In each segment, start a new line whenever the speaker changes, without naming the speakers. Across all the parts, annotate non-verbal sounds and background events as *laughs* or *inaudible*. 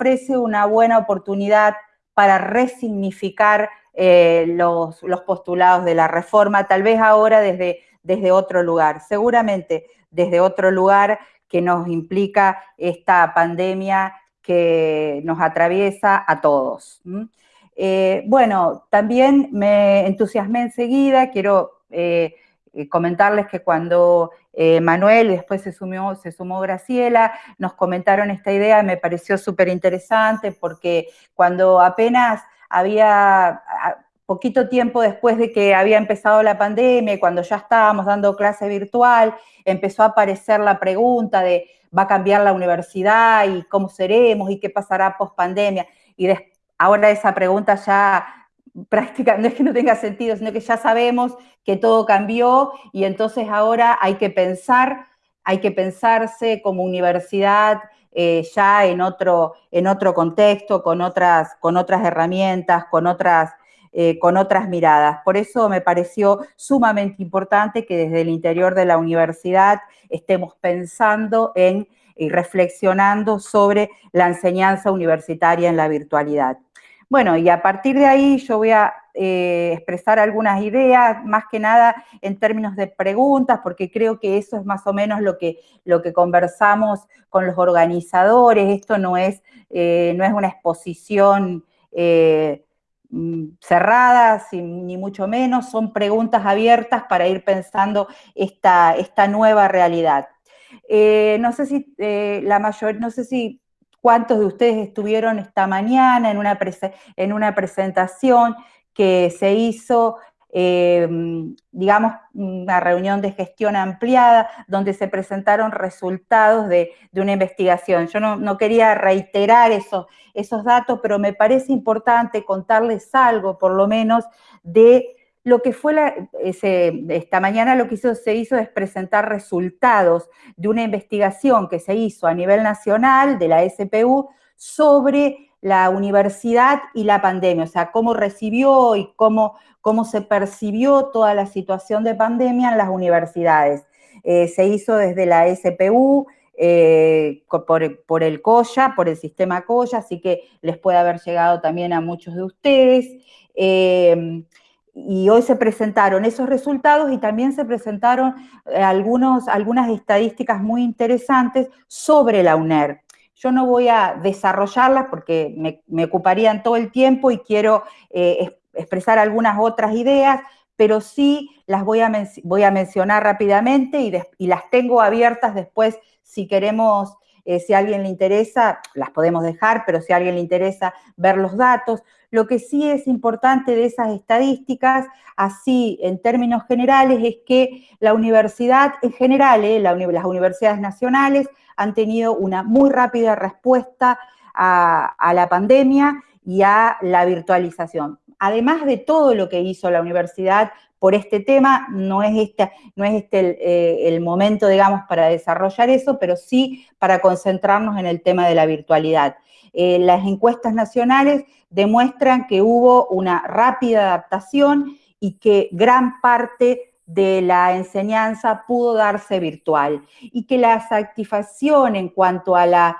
ofrece una buena oportunidad para resignificar eh, los, postulados de la reforma, tal vez ahora desde, desde otro lugar, seguramente desde otro lugar que nos implica esta pandemia que nos atraviesa a todos. Eh, bueno, también me entusiasmé enseguida, quiero eh, comentarles que cuando Manuel y después se, se sumó Graciela, nos comentaron esta idea, me pareció súper interesante porque cuando apenas había poquito tiempo después de que había empezado la pandemia, cuando ya estábamos dando clase virtual, empezó a aparecer la pregunta de ¿va a cambiar la universidad y cómo seremos y qué pasará post pandemia? Y ahora esa pregunta ya prácticamente no es que no tenga sentido, sino que ya sabemos que todo cambió y entonces ahora hay que pensar, hay que pensarse como universidad eh, ya en otro, en otro contexto, con otras, con otras herramientas, con otras, eh, con otras miradas. Por eso me pareció sumamente importante que desde el interior de la universidad estemos pensando en y reflexionando sobre la enseñanza universitaria en la virtualidad. Bueno, y a partir de ahí yo voy a eh, expresar algunas ideas, más que nada en términos de preguntas, porque creo que eso es más o menos lo que, lo que conversamos con los organizadores. Esto no es, eh, no es una exposición eh, mm, cerrada, ni mucho menos, son preguntas abiertas para ir pensando esta, esta nueva realidad. no sé si la mayor, no sé si cuántos de ustedes estuvieron esta mañana en una, en una presentación que se hizo, em, digamos, una reunión de gestión ampliada, donde se presentaron resultados de, una investigación. Yo no, quería reiterar esos datos, pero me parece importante contarles algo, por lo menos, de lo que fue la, esta mañana lo que se hizo es presentar resultados de una investigación que se hizo a nivel nacional de la SPU sobre la universidad y la pandemia, o sea, cómo recibió y cómo, cómo se percibió toda la situación de pandemia en las universidades. Eh, se hizo desde la SPU, eh, por, por, el COYA, por el sistema COYA, así que les puede haber llegado también a muchos de ustedes. Eh, y hoy se presentaron esos resultados y también se presentaron eh, algunos, algunas estadísticas muy interesantes sobre la UNER. Yo no voy a desarrollarlas porque me, ocuparían todo el tiempo y quiero eh, expresar algunas otras ideas, pero sí las voy a, voy a mencionar rápidamente y, las tengo abiertas después si queremos, eh, si a alguien le interesa, las podemos dejar, pero si a alguien le interesa ver los datos. Lo que sí es importante de esas estadísticas, así en términos generales, es que la universidad en general, eh, las universidades nacionales, han tenido una muy rápida respuesta a, la pandemia y a la virtualización. Además de todo lo que hizo la universidad por este tema, no es este, no es este el, eh, el, momento, digamos, para desarrollar eso, pero sí para concentrarnos en el tema de la virtualidad. Eh, las encuestas nacionales demuestran que hubo una rápida adaptación y que gran parte de la enseñanza pudo darse virtual y que la satisfacción en cuanto a la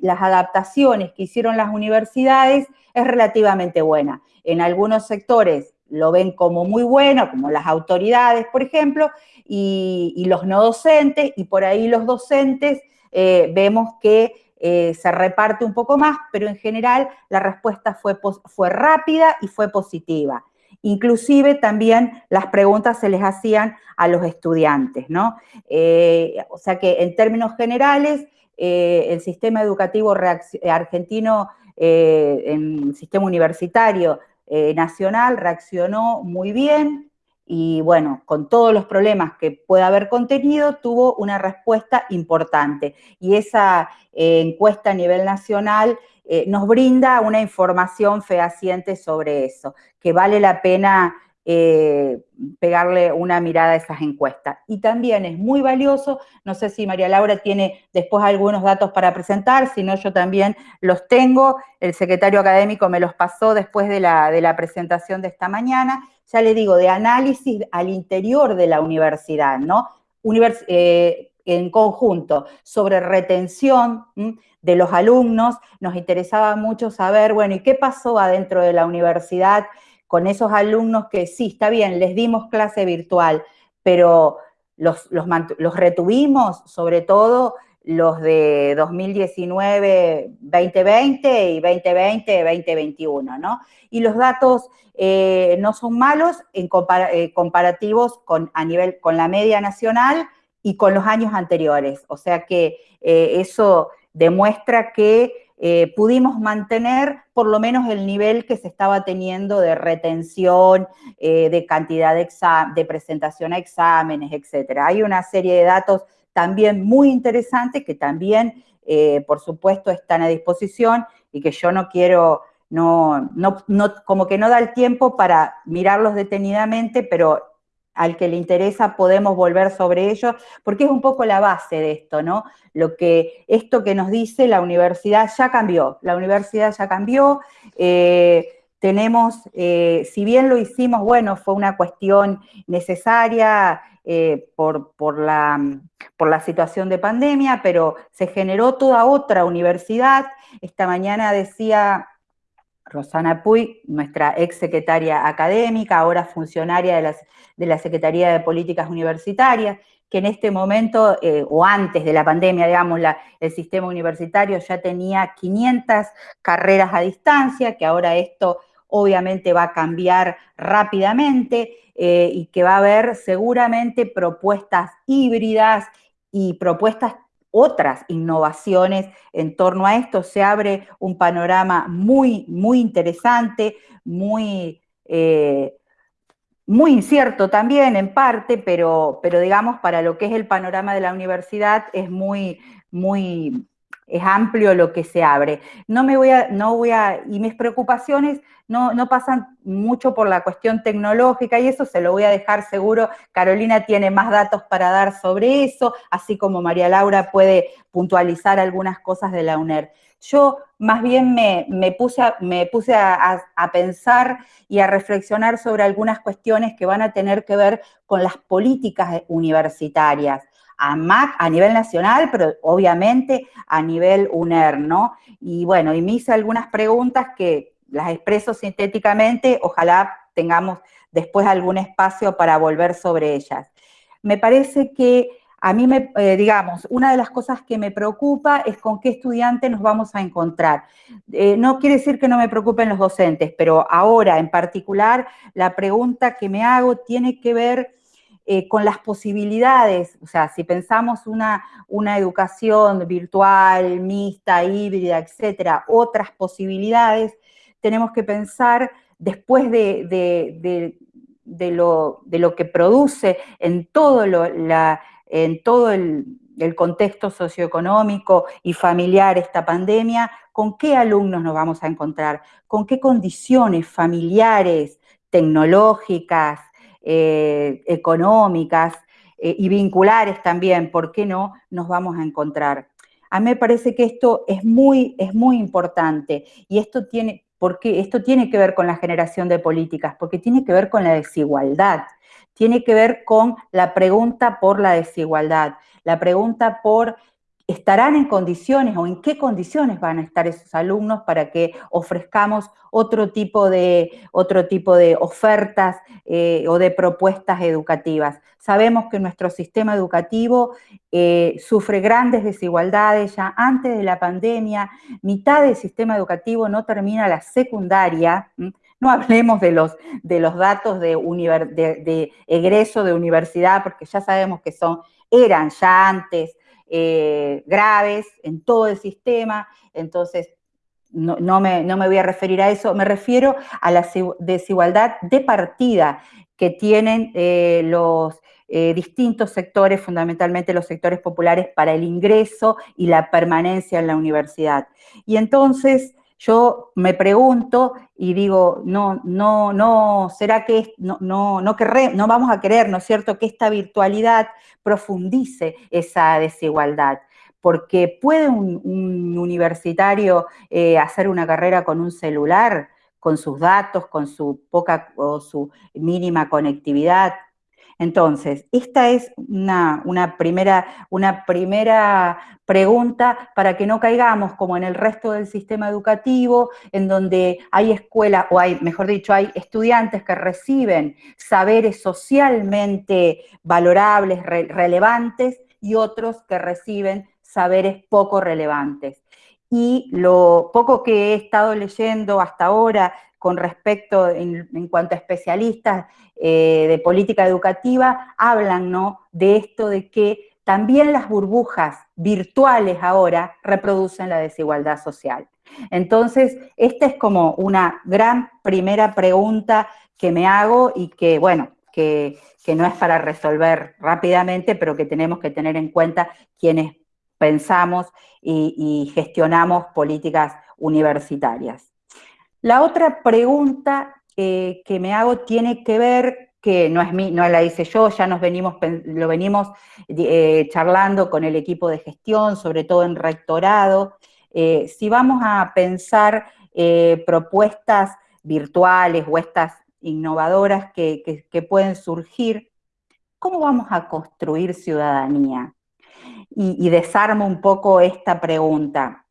las adaptaciones que hicieron las universidades es relativamente buena. En algunos sectores lo ven como muy bueno, como las autoridades, por ejemplo, y, los no docentes, y por ahí los docentes eh, vemos que eh, se reparte un poco más, pero en general la respuesta fue, fue rápida y fue positiva. Inclusive también las preguntas se les hacían a los estudiantes, ¿no? Eh, o sea que en términos generales, el sistema educativo argentino, en el sistema universitario nacional, reaccionó muy bien, y bueno, con todos los problemas que pueda haber contenido, tuvo una respuesta importante. Y esa eh, encuesta a nivel nacional eh, nos brinda una información fehaciente sobre eso, que vale la pena eh, pegarle una mirada a esas encuestas. Y también es muy valioso, no sé si María Laura tiene después algunos datos para presentar, si no yo también los tengo, el secretario académico me los pasó después de la, de la presentación de esta mañana, ya le digo, de análisis al interior de la universidad, ¿no? Eh, en conjunto sobre retención de los alumnos, nos interesaba mucho saber, bueno, ¿y qué pasó adentro de la universidad con esos alumnos que sí, está bien, les dimos clase virtual, pero los, los, retuvimos, sobre todo los de 2019, 2020 y 2020, 2021, ¿no? Y los datos eh, no son malos en eh, comparativos con, a nivel, con la media nacional y con los años anteriores. O sea que eh, eso demuestra que pudimos mantener por lo menos el nivel que se estaba teniendo de retención, de cantidad de, de presentación a exámenes, etc. Hay una serie de datos también muy interesantes que también, por supuesto, están a disposición y que yo no quiero no, no, no, como que no da el tiempo para mirarlos detenidamente, pero al que le interesa podemos volver sobre ellos, porque es un poco la base de esto, ¿no? Lo que, esto que nos dice la universidad ya cambió, la universidad ya cambió, eh, tenemos, eh, si bien lo hicimos, bueno, fue una cuestión necesaria eh, por, por, la, por la situación de pandemia, pero se generó toda otra universidad. Esta mañana decía Rosana Puy, nuestra ex secretaria académica, ahora funcionaria de, de, la Secretaría de Políticas Universitarias, que en este momento, eh, o antes de la pandemia, digamos, el sistema universitario ya tenía 500 carreras a distancia, que ahora esto obviamente va a cambiar rápidamente eh, y que va a haber seguramente propuestas híbridas y propuestas otras innovaciones en torno a esto. Se abre un panorama muy, muy interesante, muy, eh, muy incierto también en parte, pero, pero digamos para lo que es el panorama de la universidad es muy, muy, es amplio lo que se abre. No me voy a, no voy a, y mis preocupaciones no, no, pasan mucho por la cuestión tecnológica y eso se lo voy a dejar seguro. Carolina tiene más datos para dar sobre eso, así como María Laura puede puntualizar algunas cosas de la UNER. Yo más bien me, puse, a, me puse a, pensar y a reflexionar sobre algunas cuestiones que van a tener que ver con las políticas universitarias a MAC a nivel nacional, pero obviamente a nivel UNER, ¿no? Y bueno, y me hice algunas preguntas que las expreso sintéticamente, ojalá tengamos después algún espacio para volver sobre ellas. Me parece que a mí, me, eh, digamos, una de las cosas que me preocupa es con qué estudiante nos vamos a encontrar. Eh, no quiere decir que no me preocupen los docentes, pero ahora en particular la pregunta que me hago tiene que ver eh, con las posibilidades, o sea, si pensamos una, una educación virtual, mixta, híbrida, etcétera, otras posibilidades, tenemos que pensar después de, de, lo, que produce en todo, la, en todo el, el contexto socioeconómico y familiar esta pandemia, con qué alumnos nos vamos a encontrar, con qué condiciones familiares, tecnológicas, eh, económicas eh, y vinculares también, ¿por qué no?, nos vamos a encontrar. A mí me parece que esto es muy, es muy importante y esto tiene, porque esto tiene que ver con la generación de políticas, porque tiene que ver con la desigualdad, tiene que ver con la pregunta por la desigualdad, la pregunta por estarán en condiciones o en qué condiciones van a estar esos alumnos para que ofrezcamos otro tipo de, otro tipo de ofertas eh, o de propuestas educativas. Sabemos que nuestro sistema educativo eh, sufre grandes desigualdades ya antes de la pandemia, mitad del sistema educativo no termina la secundaria, no hablemos de los, de los datos de, de, egreso de universidad, porque ya sabemos que son, eran ya antes eh, graves en todo el sistema, entonces no, me, voy a referir a eso, me refiero a la desigualdad de partida que tienen eh, los eh, distintos sectores, fundamentalmente los sectores populares, para el ingreso y la permanencia en la universidad. Y entonces yo me pregunto y digo, no, no, no, ¿será que no, no, no, no vamos a querer, ¿no es cierto?, que esta virtualidad profundice esa desigualdad? Porque puede un, universitario eh, hacer una carrera con un celular, con sus datos, con su poca o su mínima conectividad. Entonces, esta es una, primera, una primera pregunta para que no caigamos como en el resto del sistema educativo, en donde hay escuelas, o hay, mejor dicho, hay estudiantes que reciben saberes socialmente valorables, relevantes, y otros que reciben saberes poco relevantes. Y lo poco que he estado leyendo hasta ahora con respecto, en, cuanto a especialistas eh, de política educativa, hablan ¿no? de esto de que también las burbujas virtuales ahora reproducen la desigualdad social. Entonces, esta es como una gran primera pregunta que me hago y que, bueno, que, no es para resolver rápidamente, pero que tenemos que tener en cuenta quienes pensamos y gestionamos políticas universitarias. La otra pregunta eh, que me hago tiene que ver, que no es mi, no la hice yo, ya nos venimos, lo venimos eh, charlando con el equipo de gestión, sobre todo en rectorado, eh, si vamos a pensar propuestas virtuales o estas innovadoras que, pueden surgir, ¿cómo vamos a construir ciudadanía? Y, y desarmo un poco esta pregunta.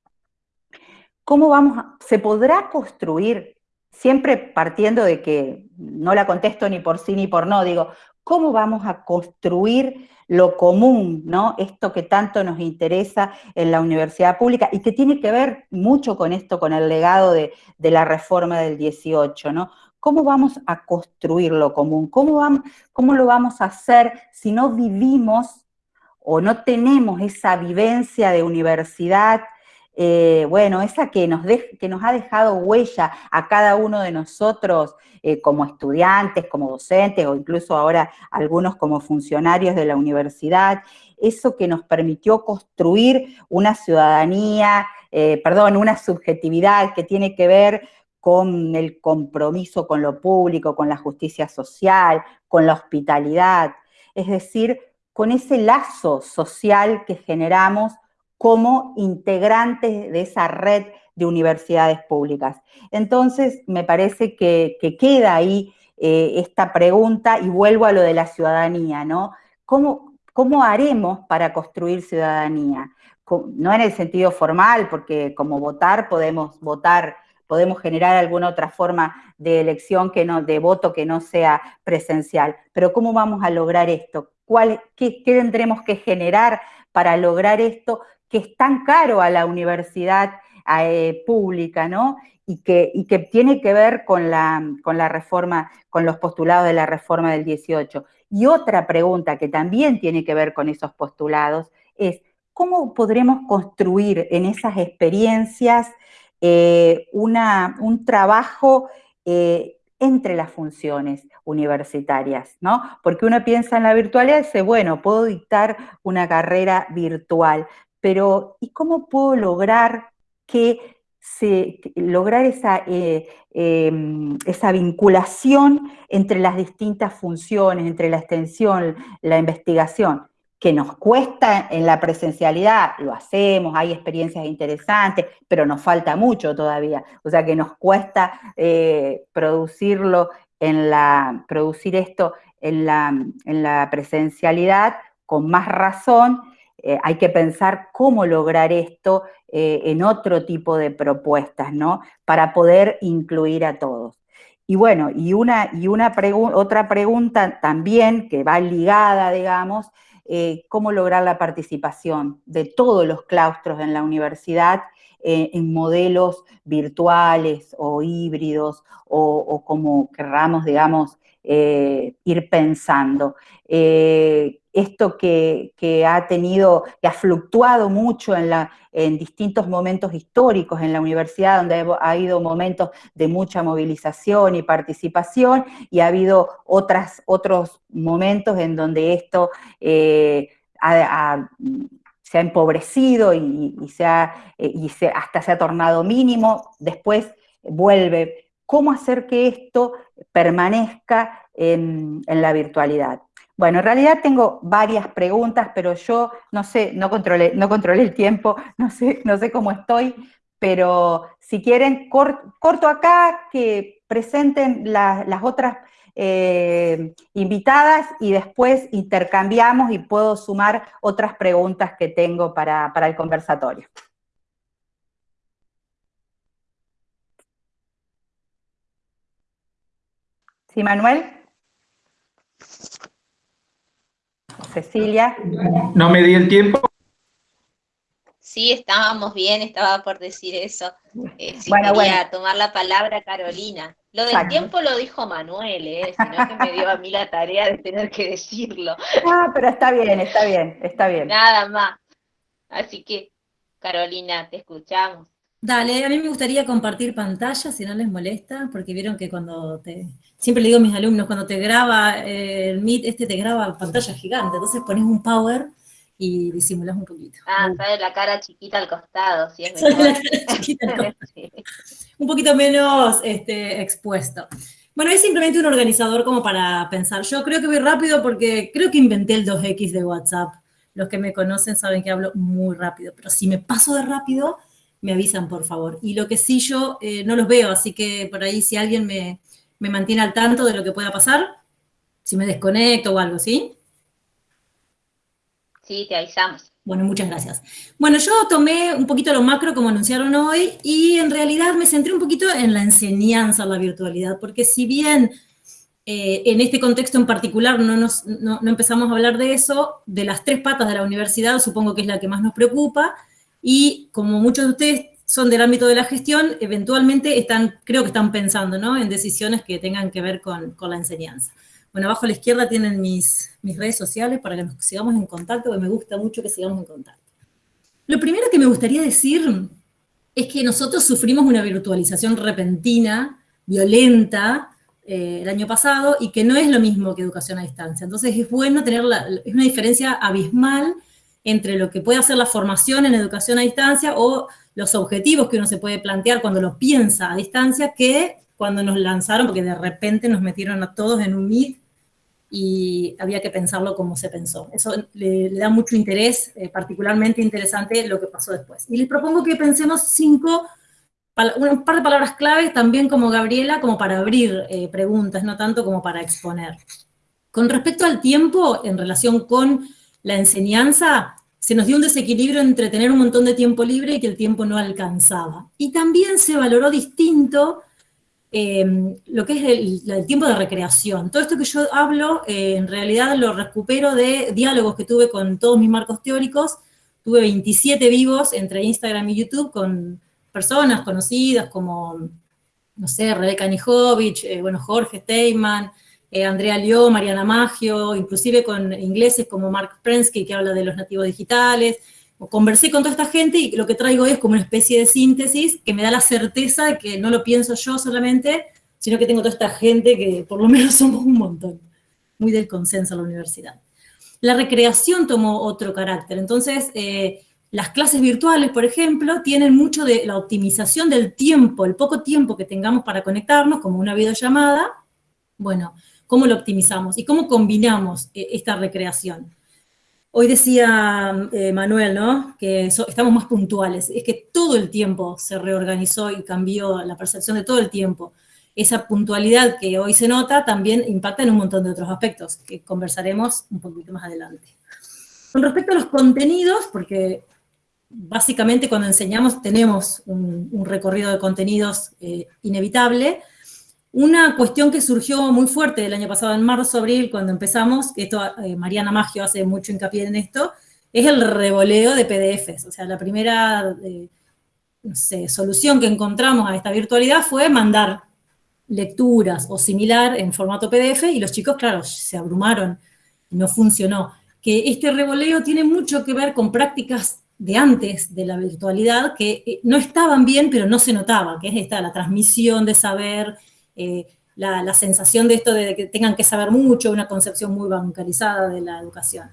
¿Cómo vamos a, se podrá construir, siempre partiendo de que no la contesto ni por sí ni por no, digo, ¿cómo vamos a construir lo común, ¿no? Esto que tanto nos interesa en la universidad pública y que tiene que ver mucho con esto, con el legado de, la reforma del 18, ¿no? ¿Cómo vamos a construir lo común? ¿Cómo, ¿Cómo lo vamos a hacer si no vivimos o no tenemos esa vivencia de universidad eh, bueno, esa que nos, que nos ha dejado huella a cada uno de nosotros eh, como estudiantes, como docentes o incluso ahora algunos como funcionarios de la universidad, eso que nos permitió construir una ciudadanía, eh, perdón, una subjetividad que tiene que ver con el compromiso con lo público, con la justicia social, con la hospitalidad, es decir, con ese lazo social que generamos como integrantes de esa red de universidades públicas. Entonces, me parece que, queda ahí eh, esta pregunta y vuelvo a lo de la ciudadanía, ¿no? ¿Cómo, ¿Cómo haremos para construir ciudadanía? No en el sentido formal, porque como votar podemos votar podemos generar alguna otra forma de elección que no, de voto que no sea presencial. Pero ¿cómo vamos a lograr esto? ¿Cuál, qué, ¿Qué tendremos que generar para lograr esto que es tan caro a la universidad eh, pública, ¿no? Y que, tiene que ver con la reforma, con los postulados de la reforma del 18. Y otra pregunta que también tiene que ver con esos postulados es, ¿cómo podremos construir en esas experiencias eh, una, un trabajo eh, entre las funciones universitarias, ¿no? Porque uno piensa en la virtualidad y dice, bueno, puedo dictar una carrera virtual, pero ¿y cómo puedo lograr que se, lograr esa, eh, em, esa vinculación entre las distintas funciones, entre la extensión, la investigación? Que nos cuesta en la presencialidad, lo hacemos, hay experiencias interesantes, pero nos falta mucho todavía. O sea que nos cuesta eh, producirlo en la, producir esto en la, en la presencialidad con más razón eh, hay que pensar cómo lograr esto eh, en otro tipo de propuestas, ¿no? Para poder incluir a todos. Y bueno, y, una, y una otra pregunta también que va ligada, digamos, eh, cómo lograr la participación de todos los claustros en la universidad en modelos virtuales o híbridos o, como querramos, digamos, ir pensando esto que, ha tenido, que ha fluctuado mucho en, distintos momentos históricos en la universidad, donde ha habido momentos de mucha movilización y participación, y ha habido otros momentos en donde esto eh, se ha empobrecido y, se eh, y se, hasta se ha tornado mínimo, después vuelve. ¿Cómo hacer que esto permanezca en la virtualidad? Bueno, en realidad tengo varias preguntas, pero yo no sé, no controlé, no controlé el tiempo, *laughs* no sé, no sé cómo estoy, pero si quieren, corto acá, que presenten las otras eh, invitadas y después intercambiamos y puedo sumar otras preguntas que tengo para, para el conversatorio. ¿Sí, Manuel? Cecilia.
No me di el tiempo.
Sí, estábamos bien, estaba por decir eso. Eh, si quería tomar la palabra Carolina. Lo del tiempo lo dijo Manuel, ¿eh? sino que me dio a mí la tarea de tener que decirlo.
Ah, pero está bien, está bien, está bien.
Nada más. Así que, Carolina, te escuchamos.
Dale, a mí me gustaría compartir pantalla, si no les molesta, porque vieron que cuando te... Siempre le digo a mis alumnos, cuando te graba eh, el Meet, este te graba pantalla gigante, entonces pones un power y disimulas un poquito.
Ah, sale la cara chiquita al costado, si es *laughs*
Un poquito menos este, expuesto. Bueno, es simplemente un organizador como para pensar. Yo creo que voy rápido porque creo que inventé el 2X de WhatsApp. Los que me conocen saben que hablo muy rápido, pero si me paso de rápido me avisan, por favor. Y lo que sí yo eh, no los veo, así que por ahí si alguien me, me mantiene al tanto de lo que pueda pasar, si me desconecto o algo, ¿sí?
Sí, te avisamos.
Bueno, muchas gracias. Bueno, yo tomé un poquito lo macro como anunciaron hoy y en realidad me centré un poquito en la enseñanza, la virtualidad, porque si bien eh, en este contexto en particular no, nos, no, no, empezamos a hablar de eso, de las tres patas de la universidad supongo que es la que más nos preocupa, y como muchos de ustedes son del ámbito de la gestión, eventualmente están, creo que están pensando ¿no? en decisiones que tengan que ver con, con, la enseñanza. Bueno, abajo a la izquierda tienen mis, mis redes sociales para que nos sigamos en contacto, porque me gusta mucho que sigamos en contacto. Lo primero que me gustaría decir es que nosotros sufrimos una virtualización repentina, violenta, eh, el año pasado, y que no es lo mismo que educación a distancia. Entonces es bueno tener, es una diferencia abismal entre lo que puede hacer la formación en educación a distancia o los objetivos que uno se puede plantear cuando los piensa a distancia que cuando nos lanzaron, porque de repente nos metieron a todos en un Meet y había que pensarlo como se pensó. Eso le, da mucho interés, eh, particularmente interesante lo que pasó después. Y les propongo que pensemos cinco, un par de palabras claves, también como Gabriela, como para abrir eh, preguntas, no tanto como para exponer. Con respecto al tiempo, en relación con la enseñanza, se nos dio un desequilibrio entre tener un montón de tiempo libre y que el tiempo no alcanzaba. Y también se valoró distinto eh, lo que es el, tiempo de recreación. Todo esto que yo hablo, eh, en realidad lo recupero de diálogos que tuve con todos mis marcos teóricos. Tuve 27 vivos entre Instagram y YouTube con personas conocidas como, no sé, Rebeca Nijovic, eh, bueno, Jorge Steinman, eh, Andrea Lió, Mariana Maggio, inclusive con ingleses como Mark Prensky, que habla de los nativos digitales. Conversé con toda esta gente y lo que traigo es como una especie de síntesis que me da la certeza de que no lo pienso yo solamente, sino que tengo toda esta gente que por lo menos *laughs* somos un montón. Muy del consenso en la universidad. La recreación tomó otro carácter. Entonces, eh, las clases virtuales, por ejemplo, tienen mucho de la optimización del tiempo, el poco tiempo que tengamos para conectarnos, como una videollamada. Bueno, cómo lo optimizamos y cómo combinamos eh, esta recreación. Hoy decía eh, Manuel, ¿no? Que estamos más puntuales. Es que todo el tiempo se reorganizó y cambió la percepción de todo el tiempo. Esa puntualidad que hoy se nota también impacta en un montón de otros aspectos que conversaremos un poquito más adelante. Con respecto a los contenidos, porque básicamente cuando enseñamos tenemos un, recorrido de contenidos eh, inevitable, una cuestión que surgió muy fuerte el año pasado, en marzo, abril, cuando empezamos, esto eh, Mariana Maggio hace mucho hincapié en esto, es el revoleo de PDFs. O sea, la primera eh, solución que encontramos a esta virtualidad fue mandar lecturas o similar en formato PDF y los chicos, claro, se abrumaron, no funcionó. Que este revoleo tiene mucho que ver con prácticas de antes de la virtualidad que eh, no estaban bien, pero no se notaba, que es esta, la transmisión de saber, eh, la, sensación de esto de que tengan que saber mucho, una concepción muy bancalizada de la educación.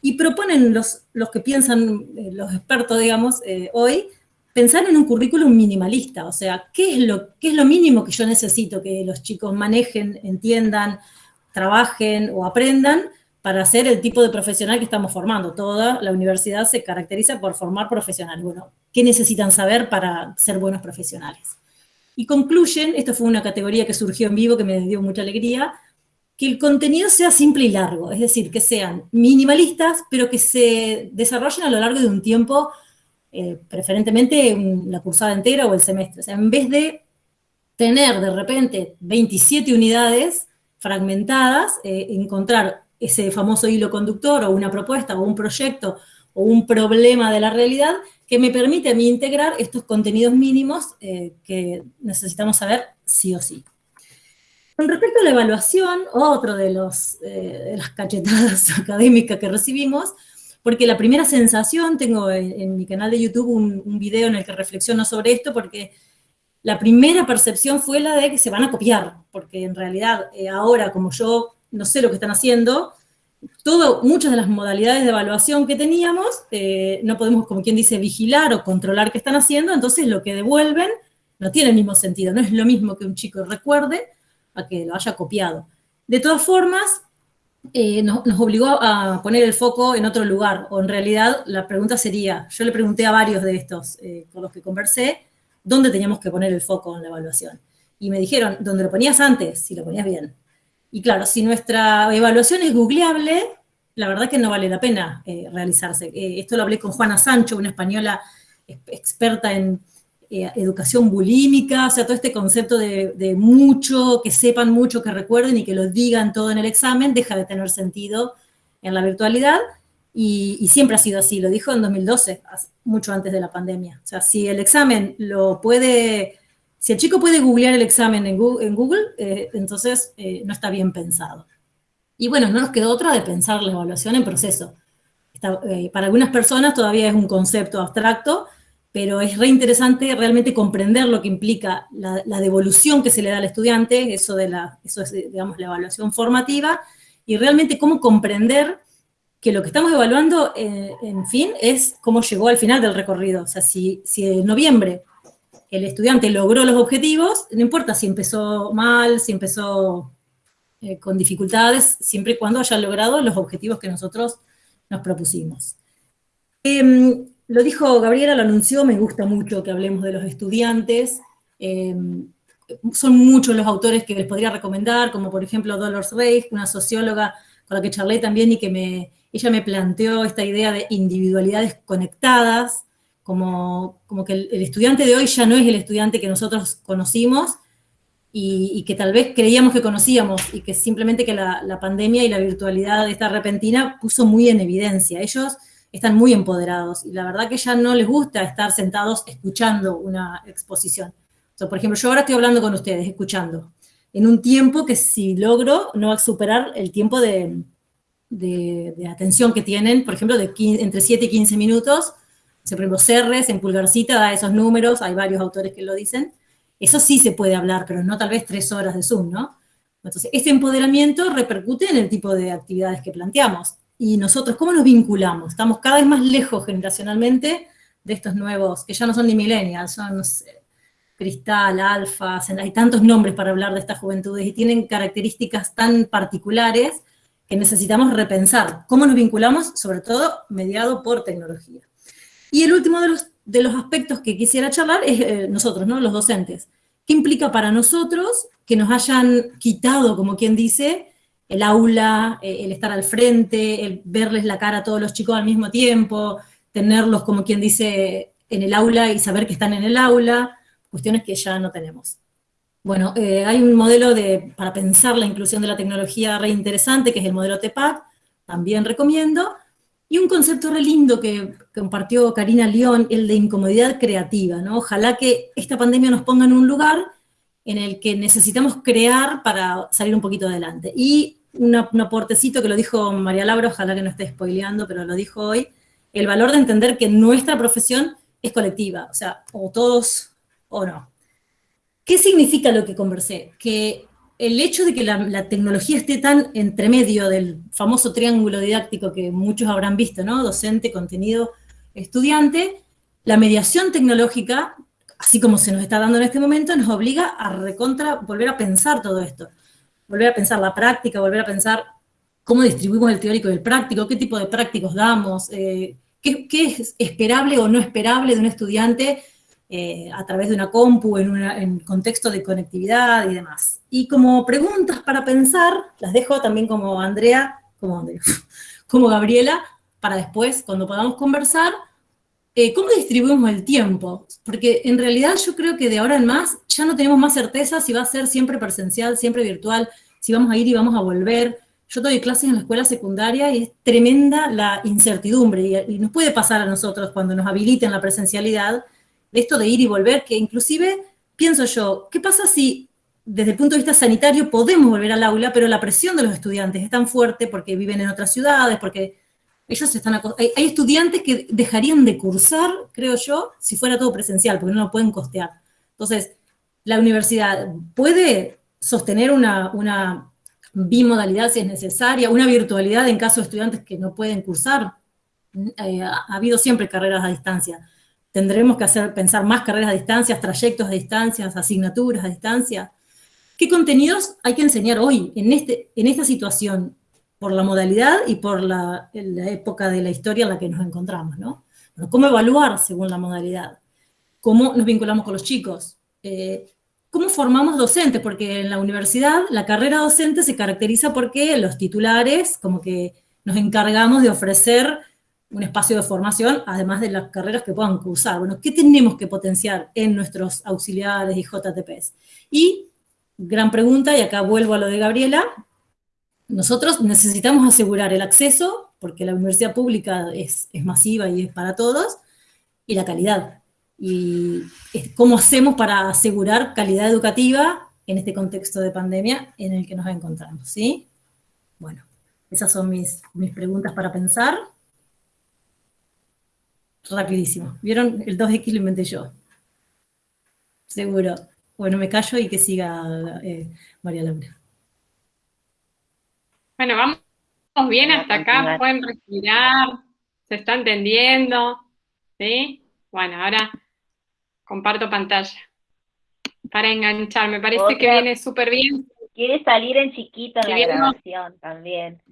Y proponen los, los que piensan, eh, los expertos, digamos, eh, hoy, pensar en un currículum minimalista, o sea, ¿qué es, lo, ¿qué es lo mínimo que yo necesito que los chicos manejen, entiendan, trabajen o aprendan para ser el tipo de profesional que estamos formando. Toda la universidad se caracteriza por formar profesionales. Bueno, ¿qué necesitan saber para ser buenos profesionales? Y concluyen, esto fue una categoría que surgió en vivo que me dio mucha alegría, que el contenido sea simple y largo, es decir, que sean minimalistas, pero que se desarrollen a lo largo de un tiempo, eh, preferentemente la cursada entera o el semestre. O sea, en vez de tener de repente 27 unidades fragmentadas, eh, encontrar ese famoso hilo conductor o una propuesta o un proyecto o un problema de la realidad que me permite a mí integrar estos contenidos mínimos eh, que necesitamos saber sí o sí. Con respecto a la evaluación, otro de, los, eh, las cachetadas *laughs* académicas que recibimos, porque la primera sensación, tengo en, mi canal de YouTube un, video en el que reflexiono sobre esto, porque la primera percepción fue la de que se van a copiar, porque en realidad eh, ahora, como yo no sé lo que están haciendo, todo, muchas de las modalidades de evaluación que teníamos, eh, no podemos, como quien dice, vigilar o controlar qué están haciendo, entonces lo que devuelven no tiene el mismo sentido, no es lo mismo que un chico recuerde a que lo haya copiado. De todas formas, eh, nos, obligó a poner el foco en otro lugar, o en realidad la pregunta sería, yo le pregunté a varios de estos eh, con los que conversé, ¿dónde teníamos que poner el foco en la evaluación? Y me dijeron, ¿dónde lo ponías antes, si lo ponías bien. Y claro, si nuestra evaluación es googleable, la verdad que no vale la pena eh, realizarse. Eh, esto lo hablé con Juana Sancho, una española experta en eh, educación bulímica, o sea, todo este concepto de, mucho, que sepan mucho, que recuerden y que lo digan todo en el examen, deja de tener sentido en la virtualidad. Y, y, siempre ha sido así, lo dijo en 2012, mucho antes de la pandemia. O sea, si el examen lo puede si el chico puede googlear el examen en Google, eh, entonces eh, no está bien pensado. Y bueno, no nos quedó otra de pensar la evaluación en proceso. Eh, para algunas personas todavía es un concepto abstracto, pero es reinteresante realmente comprender lo que implica la, devolución que se le da al estudiante, eso, de la, eso es, digamos, la evaluación formativa, y realmente cómo comprender que lo que estamos evaluando, en fin, es cómo llegó al final del recorrido. O sea, si, si en noviembre el estudiante logró los objetivos, no importa si empezó mal, si empezó eh, con dificultades, siempre y cuando haya logrado los objetivos que nosotros nos propusimos. Em, lo dijo Gabriela, lo anunció, me gusta mucho que hablemos de los estudiantes. Em, son muchos los autores que les podría recomendar, como por ejemplo Dolores Reich, una socióloga con la que charlé también y que me, ella me planteó esta idea de individualidades conectadas, como, como que el, estudiante de hoy ya no es el estudiante que nosotros conocimos y, que tal vez creíamos que conocíamos y que simplemente que la, la, pandemia y la virtualidad de esta repentina puso muy en evidencia. Ellos están muy empoderados y la verdad que ya no les gusta estar sentados escuchando una exposición. por ejemplo, yo ahora estoy hablando con ustedes, escuchando, en un tiempo que si logro no va a superar el tiempo de, de, de atención que tienen, por ejemplo, de entre 7 y 15 minutos, por ejemplo, Serres en Pulgarcita da esos números, hay varios autores que lo dicen. Eso sí se puede hablar, pero no tal vez tres horas de Zoom, ¿no? Entonces, este empoderamiento repercute en el tipo de actividades que planteamos. Y nosotros, ¿cómo nos vinculamos? Estamos cada vez más lejos generacionalmente de estos nuevos, que ya no son ni millennials, son cristal, alfa, hay tantos nombres para hablar de estas juventudes y tienen características tan particulares que necesitamos repensar cómo nos vinculamos, sobre todo mediado por tecnología. Y el último de los, de los aspectos que quisiera charlar es eh, nosotros, ¿no? Los docentes. ¿Qué implica para nosotros que nos hayan quitado, como quien dice, el aula, eh, el estar al frente, el verles la cara a todos los chicos al mismo tiempo, tenerlos, como quien dice, en el aula y saber que están en el aula, cuestiones que ya no tenemos. Bueno, eh, hay un modelo de, para pensar la inclusión de la tecnología re interesante, que es el modelo TEPAC, también recomiendo, y un concepto re lindo que compartió Karina León, el de incomodidad creativa, ¿no? Ojalá que esta pandemia nos ponga en un lugar en el que necesitamos crear para salir un poquito adelante. Y un aportecito que lo dijo María Laura, ojalá que no esté spoileando, pero lo dijo hoy, el valor de entender que nuestra profesión es colectiva, o sea, o todos o no. ¿Qué significa lo que conversé? Que el hecho de que la, tecnología esté tan entre medio del famoso triángulo didáctico que muchos habrán visto, ¿no? Docente, contenido, estudiante, la mediación tecnológica, así como se nos está dando en este momento, nos obliga a recontra, volver a pensar todo esto. Volver a pensar la práctica, volver a pensar cómo distribuimos el teórico y el práctico, qué tipo de prácticos damos, eh, qué, es esperable o no esperable de un estudiante eh, a través de una compu, en, un contexto de conectividad y demás. Y como preguntas para pensar, las dejo también como Andrea, *laughs* como, Gabriela, para después, cuando podamos conversar, eh, ¿cómo distribuimos el tiempo? Porque en realidad yo creo que de ahora en más ya no tenemos más certeza si va a ser siempre presencial, siempre virtual, si vamos a ir y vamos a volver. Yo doy clases en la escuela secundaria y es tremenda la incertidumbre, y, nos puede pasar a nosotros cuando nos habiliten la presencialidad, de esto de ir y volver, que inclusive pienso yo, ¿qué pasa si desde el punto de vista sanitario podemos volver al aula, pero la presión de los estudiantes es tan fuerte porque viven en otras ciudades, porque ellos están... Hay, hay estudiantes que dejarían de cursar, creo yo, si fuera todo presencial, porque no lo pueden costear. Entonces, la universidad puede sostener una, bimodalidad si es necesaria, una virtualidad en caso de estudiantes que no pueden cursar. Eh, ha, habido siempre carreras a distancia. Tendremos que hacer, pensar más carreras a distancia, trayectos a distancia, asignaturas a distancia. ¿Qué contenidos hay que enseñar hoy, en, este, esta situación, por la modalidad y por la, época de la historia en la que nos encontramos? ¿no? ¿Cómo evaluar según la modalidad? ¿Cómo nos vinculamos con los chicos? Eh, ¿Cómo formamos docentes? Porque en la universidad la carrera docente se caracteriza porque los titulares como que nos encargamos de ofrecer un espacio de formación, además de las carreras que puedan cursar. Bueno, ¿qué tenemos que potenciar en nuestros auxiliares y JTPs? Y, gran pregunta, y acá vuelvo a lo de Gabriela, nosotros necesitamos asegurar el acceso, porque la universidad pública es, es masiva y es para todos, y la calidad y cómo hacemos para asegurar calidad educativa en este contexto de pandemia en el que nos encontramos, ¿sí? Bueno, esas son mis, mis preguntas para pensar. Rapidísimo. ¿Vieron? El 2X lo inventé yo. Seguro. Bueno, me callo y que siga eh, María Laura.
Bueno, vamos bien hasta acá, pueden respirar, se está entendiendo, ¿sí? Bueno, ahora Comparto pantalla. Para enganchar, me parece que viene súper bien.
Quiere salir en chiquito en la grabación también.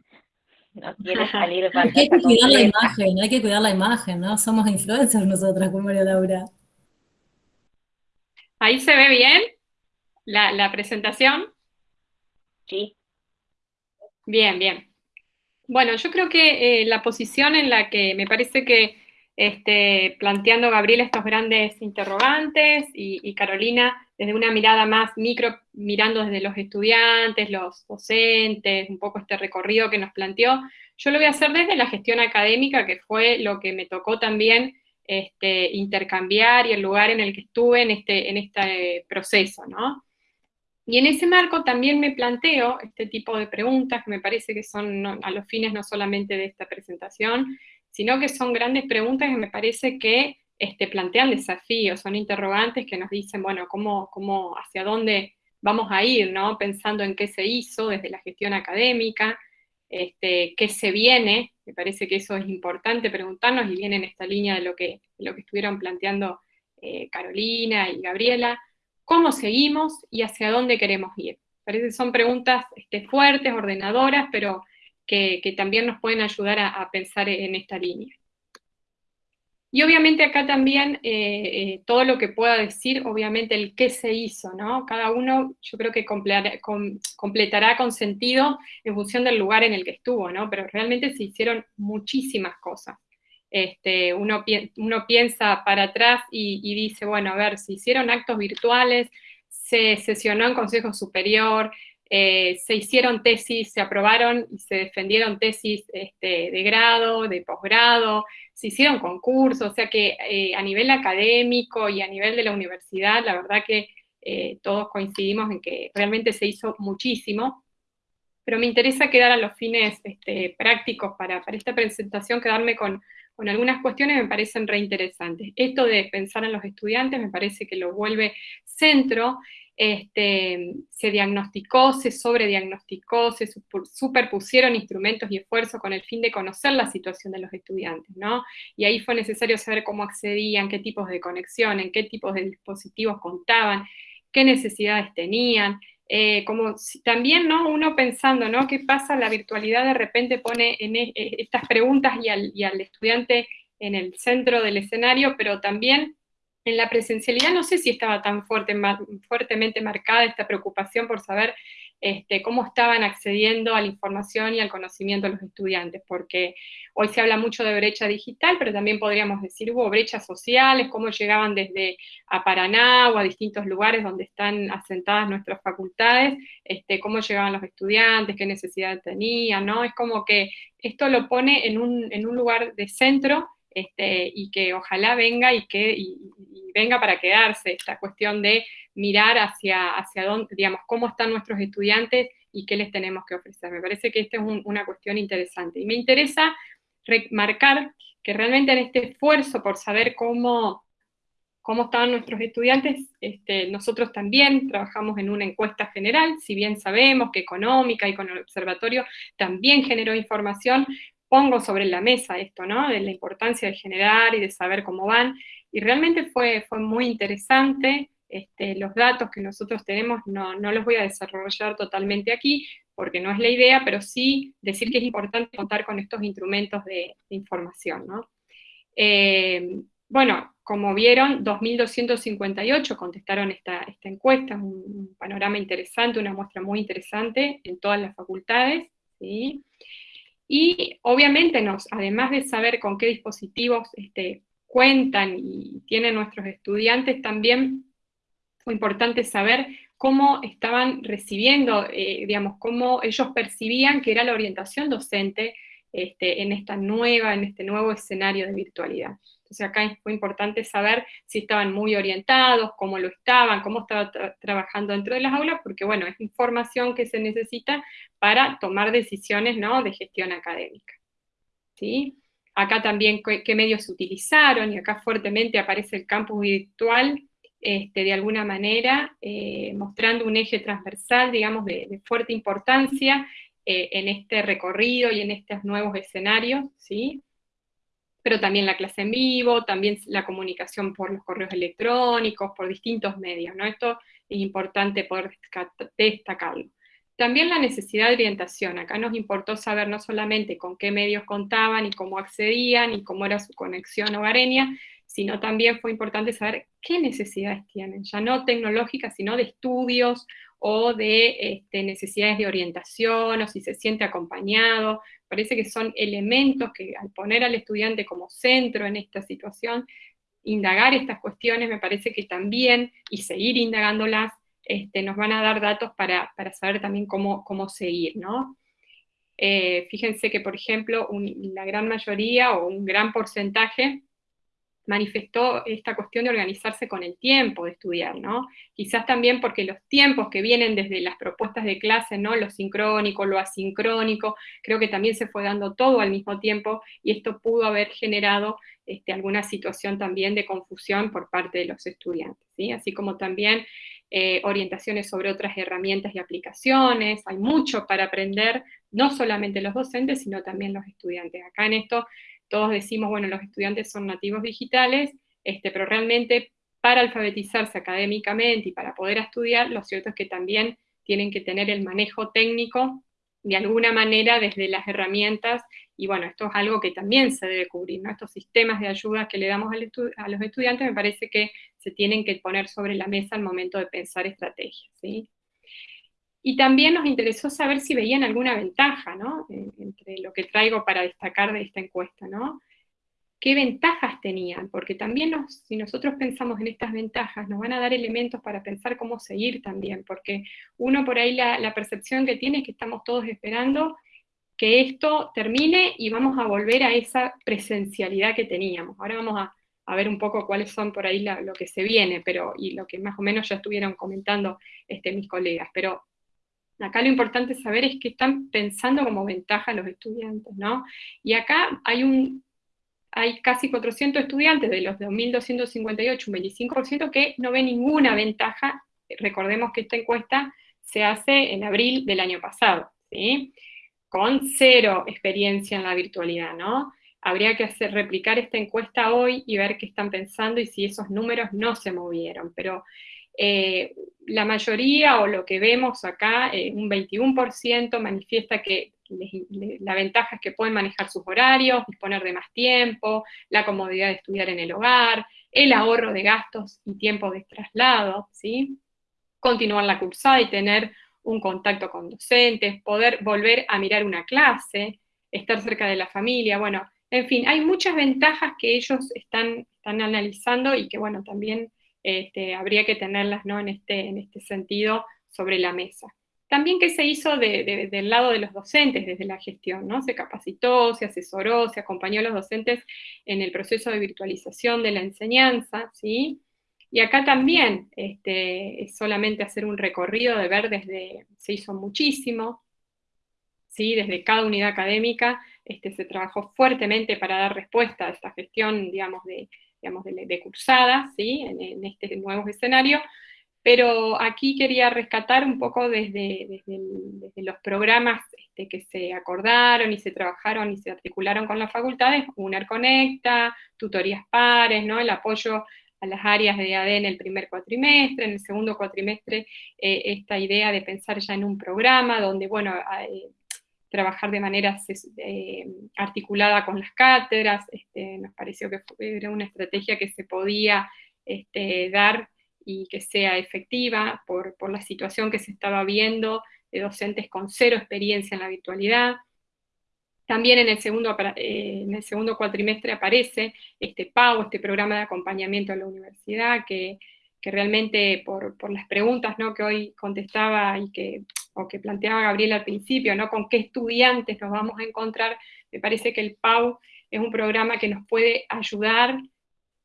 No quiere salir *laughs*
Hay que cuidar la imagen, hay que cuidar la imagen, ¿no? Somos influencers nosotras con María Laura.
¿Ahí se ve bien la, presentación?
Sí.
Bien, bien. Bueno, yo creo que eh, la posición en la que me parece que este, planteando Gabriela estos grandes interrogantes y, Carolina desde una mirada más micro, mirando desde los estudiantes, los docentes, un poco este recorrido que nos planteó. Yo lo voy a hacer desde la gestión académica, que fue lo que me tocó también este, intercambiar y el lugar en el que estuve en este, en este proceso, ¿no? Y en ese marco también me planteo este tipo de preguntas que me parece que son a los fines no solamente de esta presentación, sino que son grandes preguntas que me parece que este, plantean desafíos, son interrogantes que nos dicen, bueno, cómo, cómo, hacia dónde vamos a ir, ¿no? Pensando en qué se hizo desde la gestión académica, este, qué se viene, me parece que eso es importante preguntarnos y viene en esta línea de lo que, lo que estuvieron planteando eh, Carolina y Gabriela, cómo seguimos y hacia dónde queremos ir. Parece son preguntas este, fuertes, ordenadoras, pero que, también nos pueden ayudar a, pensar en esta línea. Y obviamente acá también eh, eh, todo lo que pueda decir, obviamente el qué se hizo, ¿no? Cada uno yo creo que completará con sentido en función del lugar en el que estuvo, ¿no? Pero realmente se hicieron muchísimas cosas. Este, uno, piensa para atrás y, y dice, bueno, a ver, se hicieron actos virtuales, se sesionó en Consejo Superior, eh, se hicieron tesis, se aprobaron y se defendieron tesis este, de grado, de posgrado, se hicieron concursos, o sea que eh, a nivel académico y a nivel de la universidad, la verdad que eh, todos coincidimos en que realmente se hizo muchísimo, pero me interesa quedar a los fines este, prácticos para, esta presentación, quedarme con, con algunas cuestiones que me parecen reinteresantes. Esto de pensar en los estudiantes me parece que lo vuelve centro este, se diagnosticó, se sobrediagnosticó, se superpusieron instrumentos y esfuerzos con el fin de conocer la situación de los estudiantes, ¿no? Y ahí fue necesario saber cómo accedían, qué tipos de conexión, en qué tipos de dispositivos contaban, qué necesidades tenían, eh, como también, ¿no? Uno pensando, ¿no? ¿Qué pasa? La virtualidad de repente pone en e, e, estas preguntas y al, y al estudiante en el centro del escenario, pero también en la presencialidad no sé si estaba tan fuerte, fuertemente marcada esta preocupación por saber este, cómo estaban accediendo a la información y al conocimiento de los estudiantes, porque hoy se habla mucho de brecha digital, pero también podríamos decir hubo brechas sociales, cómo llegaban desde a Paraná o a distintos lugares donde están asentadas nuestras facultades, este, cómo llegaban los estudiantes, qué necesidad tenían, ¿no? Es como que esto lo pone en un lugar de centro este, y que ojalá venga y que venga para quedarse esta cuestión de mirar hacia, hacia dónde, digamos, cómo están nuestros estudiantes y qué les tenemos que ofrecer. Me parece que esta es una cuestión interesante. Y me interesa remarcar que realmente en este esfuerzo por saber cómo, cómo estaban nuestros estudiantes, este, nosotros también trabajamos en una encuesta general, si bien sabemos que económica y con el observatorio también generó información, pongo sobre la mesa esto, ¿no? De la importancia de generar y de saber cómo van, y realmente fue, fue muy interesante, este, los datos que nosotros tenemos no, los voy a desarrollar totalmente aquí, porque no es la idea, pero sí decir que es importante contar con estos instrumentos de, información, ¿no? Eh, bueno, como vieron, 2.258 contestaron esta, esta encuesta, un, un, panorama interesante, una muestra muy interesante en todas las facultades, ¿sí? Y obviamente, nos, además de saber con qué dispositivos este, cuentan y tienen nuestros estudiantes, también fue importante saber cómo estaban recibiendo, eh, digamos, cómo ellos percibían que era la orientación docente este, en esta nueva, en este nuevo escenario de virtualidad. Entonces acá fue importante saber si estaban muy orientados, cómo lo estaban, cómo estaban trabajando dentro de las aulas, porque bueno, es información que se necesita para tomar decisiones ¿no? de gestión académica. ¿sí? Acá también qué, medios utilizaron, y acá fuertemente aparece el campus virtual, este, de alguna manera, eh, mostrando un eje transversal, digamos, de, fuerte importancia eh, en este recorrido y en estos nuevos escenarios, ¿sí? Pero también la clase en vivo, también la comunicación por los correos electrónicos, por distintos medios, ¿no? Esto es importante poder destacarlo. También la necesidad de orientación. Acá nos importó saber no solamente con qué medios contaban y cómo accedían y cómo era su conexión hogareña, sino también fue importante saber qué necesidades tienen, ya no tecnológicas, sino de estudios o de este, necesidades de orientación, o si se siente acompañado. Parece que son elementos que al poner al estudiante como centro en esta situación, indagar estas cuestiones me parece que también, y seguir indagándolas, este, nos van a dar datos para, saber también cómo, cómo seguir, ¿no? Eh, fíjense que, por ejemplo, la gran mayoría o un gran porcentaje manifestó esta cuestión de organizarse con el tiempo de estudiar, ¿no? Quizás también porque los tiempos que vienen desde las propuestas de clase, ¿no? Lo sincrónico, lo asincrónico, creo que también se fue dando todo al mismo tiempo y esto pudo haber generado este, alguna situación también de confusión por parte de los estudiantes, ¿sí? Así como también eh, orientaciones sobre otras herramientas y aplicaciones, hay mucho para aprender, no solamente los docentes, sino también los estudiantes. Acá en esto todos decimos, bueno, los estudiantes son nativos digitales, este, pero realmente para alfabetizarse académicamente y para poder estudiar, lo cierto es que también tienen que tener el manejo técnico de alguna manera desde las herramientas, y bueno, esto es algo que también se debe cubrir, ¿no? Estos sistemas de ayuda que le damos a los estudiantes me parece que se tienen que poner sobre la mesa al momento de pensar estrategias, ¿sí? Y también nos interesó saber si veían alguna ventaja, ¿no? Entre lo que traigo para destacar de esta encuesta, ¿no? ¿Qué ventajas tenían? Porque también si nosotros pensamos en estas ventajas, nos van a dar elementos para pensar cómo seguir también, porque uno por ahí la, percepción que tiene es que estamos todos esperando que esto termine y vamos a volver a esa presencialidad que teníamos. Ahora vamos a, ver un poco cuáles son por ahí lo que se viene, pero, y lo que más o menos ya estuvieron comentando este, mis colegas. Pero Acá lo importante saber es que están pensando como ventaja los estudiantes, ¿no? Y acá hay un, hay casi 400 estudiantes de los 2.258, un 25% que no ven ninguna ventaja. Recordemos que esta encuesta se hace en abril del año pasado, ¿sí? Con cero experiencia en la virtualidad, ¿no? Habría que replicar esta encuesta hoy y ver qué están pensando y si esos números no se movieron, pero eh, la mayoría o lo que vemos acá, eh, un 21% manifiesta que la ventaja es que pueden manejar sus horarios, disponer de más tiempo, la comodidad de estudiar en el hogar, el ahorro de gastos y tiempo de traslado, ¿sí? continuar la cursada y tener un contacto con docentes, poder volver a mirar una clase, estar cerca de la familia, bueno, en fin, hay muchas ventajas que ellos están, están analizando y que, bueno, también este, habría que tenerlas ¿no? en, este, en este sentido sobre la mesa. También que se hizo del lado de los docentes desde la gestión, ¿no? Se capacitó, se asesoró, se acompañó a los docentes en el proceso de virtualización de la enseñanza, ¿sí? Y acá también este, es solamente hacer un recorrido de ver desde, se hizo muchísimo, ¿sí? desde cada unidad académica este, se trabajó fuertemente para dar respuesta a esta gestión, digamos, de, digamos, de, cursadas, ¿sí? En, este nuevo escenario, pero aquí quería rescatar un poco desde, desde, los programas este, que se acordaron y se trabajaron y se articularon con las facultades, UNER Conecta, tutorías pares, ¿no? el apoyo a las áreas de AD en el primer cuatrimestre, en el segundo cuatrimestre eh, esta idea de pensar ya en un programa donde, bueno, eh, trabajar de manera eh, articulada con las cátedras, este, nos pareció que era una estrategia que se podía este, dar y que sea efectiva por, la situación que se estaba viendo de docentes con cero experiencia en la virtualidad. También en el segundo, eh, en el segundo cuatrimestre aparece este PAU, este programa de acompañamiento a la universidad, que, realmente por, las preguntas ¿no? que hoy contestaba y que, o que planteaba Gabriel al principio, ¿no? con qué estudiantes nos vamos a encontrar, me parece que el PAU es un programa que nos puede ayudar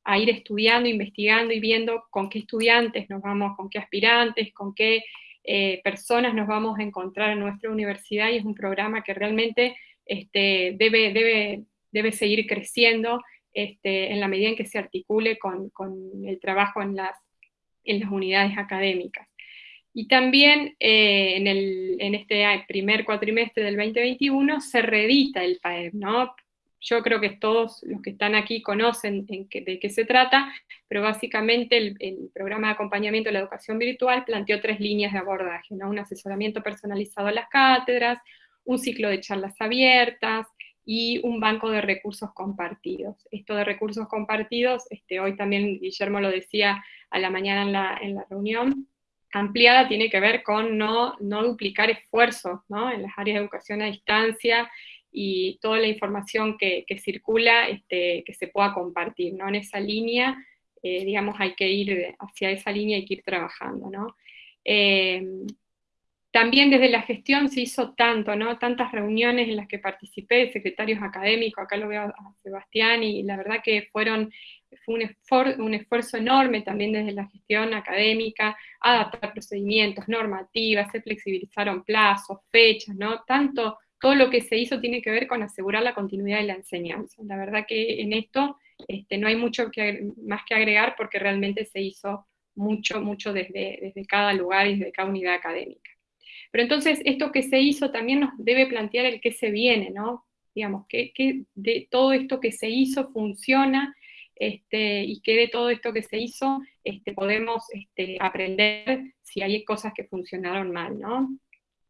a ir estudiando, investigando y viendo con qué estudiantes nos vamos, con qué aspirantes, con qué eh, personas nos vamos a encontrar en nuestra universidad y es un programa que realmente este, debe, debe, debe seguir creciendo este, en la medida en que se articule con, el trabajo en las, en las unidades académicas. Y también eh, en, el, en, este primer cuatrimestre del 2021 se reedita el PAEB, ¿no? Yo creo que todos los que están aquí conocen de qué se trata, pero básicamente el, el, programa de acompañamiento de la educación virtual planteó tres líneas de abordaje, ¿no? Un asesoramiento personalizado a las cátedras, un ciclo de charlas abiertas y un banco de recursos compartidos. Esto de recursos compartidos, este, hoy también Guillermo lo decía a la mañana en la, reunión, ampliada tiene que ver con no, no duplicar esfuerzos en las áreas de educación a distancia y toda la información que, circula este, que se pueda compartir. ¿no? En esa línea, eh, digamos, hay que ir hacia esa línea, hay que ir trabajando. ¿no? Eh, también desde la gestión se hizo tanto, ¿no? Tantas reuniones en las que participé, secretarios académicos, acá lo veo a Sebastián, y la verdad que fueron, fue un, esfuerzo enorme también desde la gestión académica, adaptar procedimientos, normativas, se flexibilizaron plazos, fechas, ¿no? Tanto, todo lo que se hizo tiene que ver con asegurar la continuidad de la enseñanza. La verdad que en esto este, no hay mucho que, más que agregar porque realmente se hizo mucho, mucho desde, desde cada lugar y desde cada unidad académica. Pero entonces esto que se hizo también nos debe plantear el qué se viene, ¿no? Digamos, que, de todo esto que se hizo funciona este, y que de todo esto que se hizo este, podemos este, aprender si hay cosas que funcionaron mal.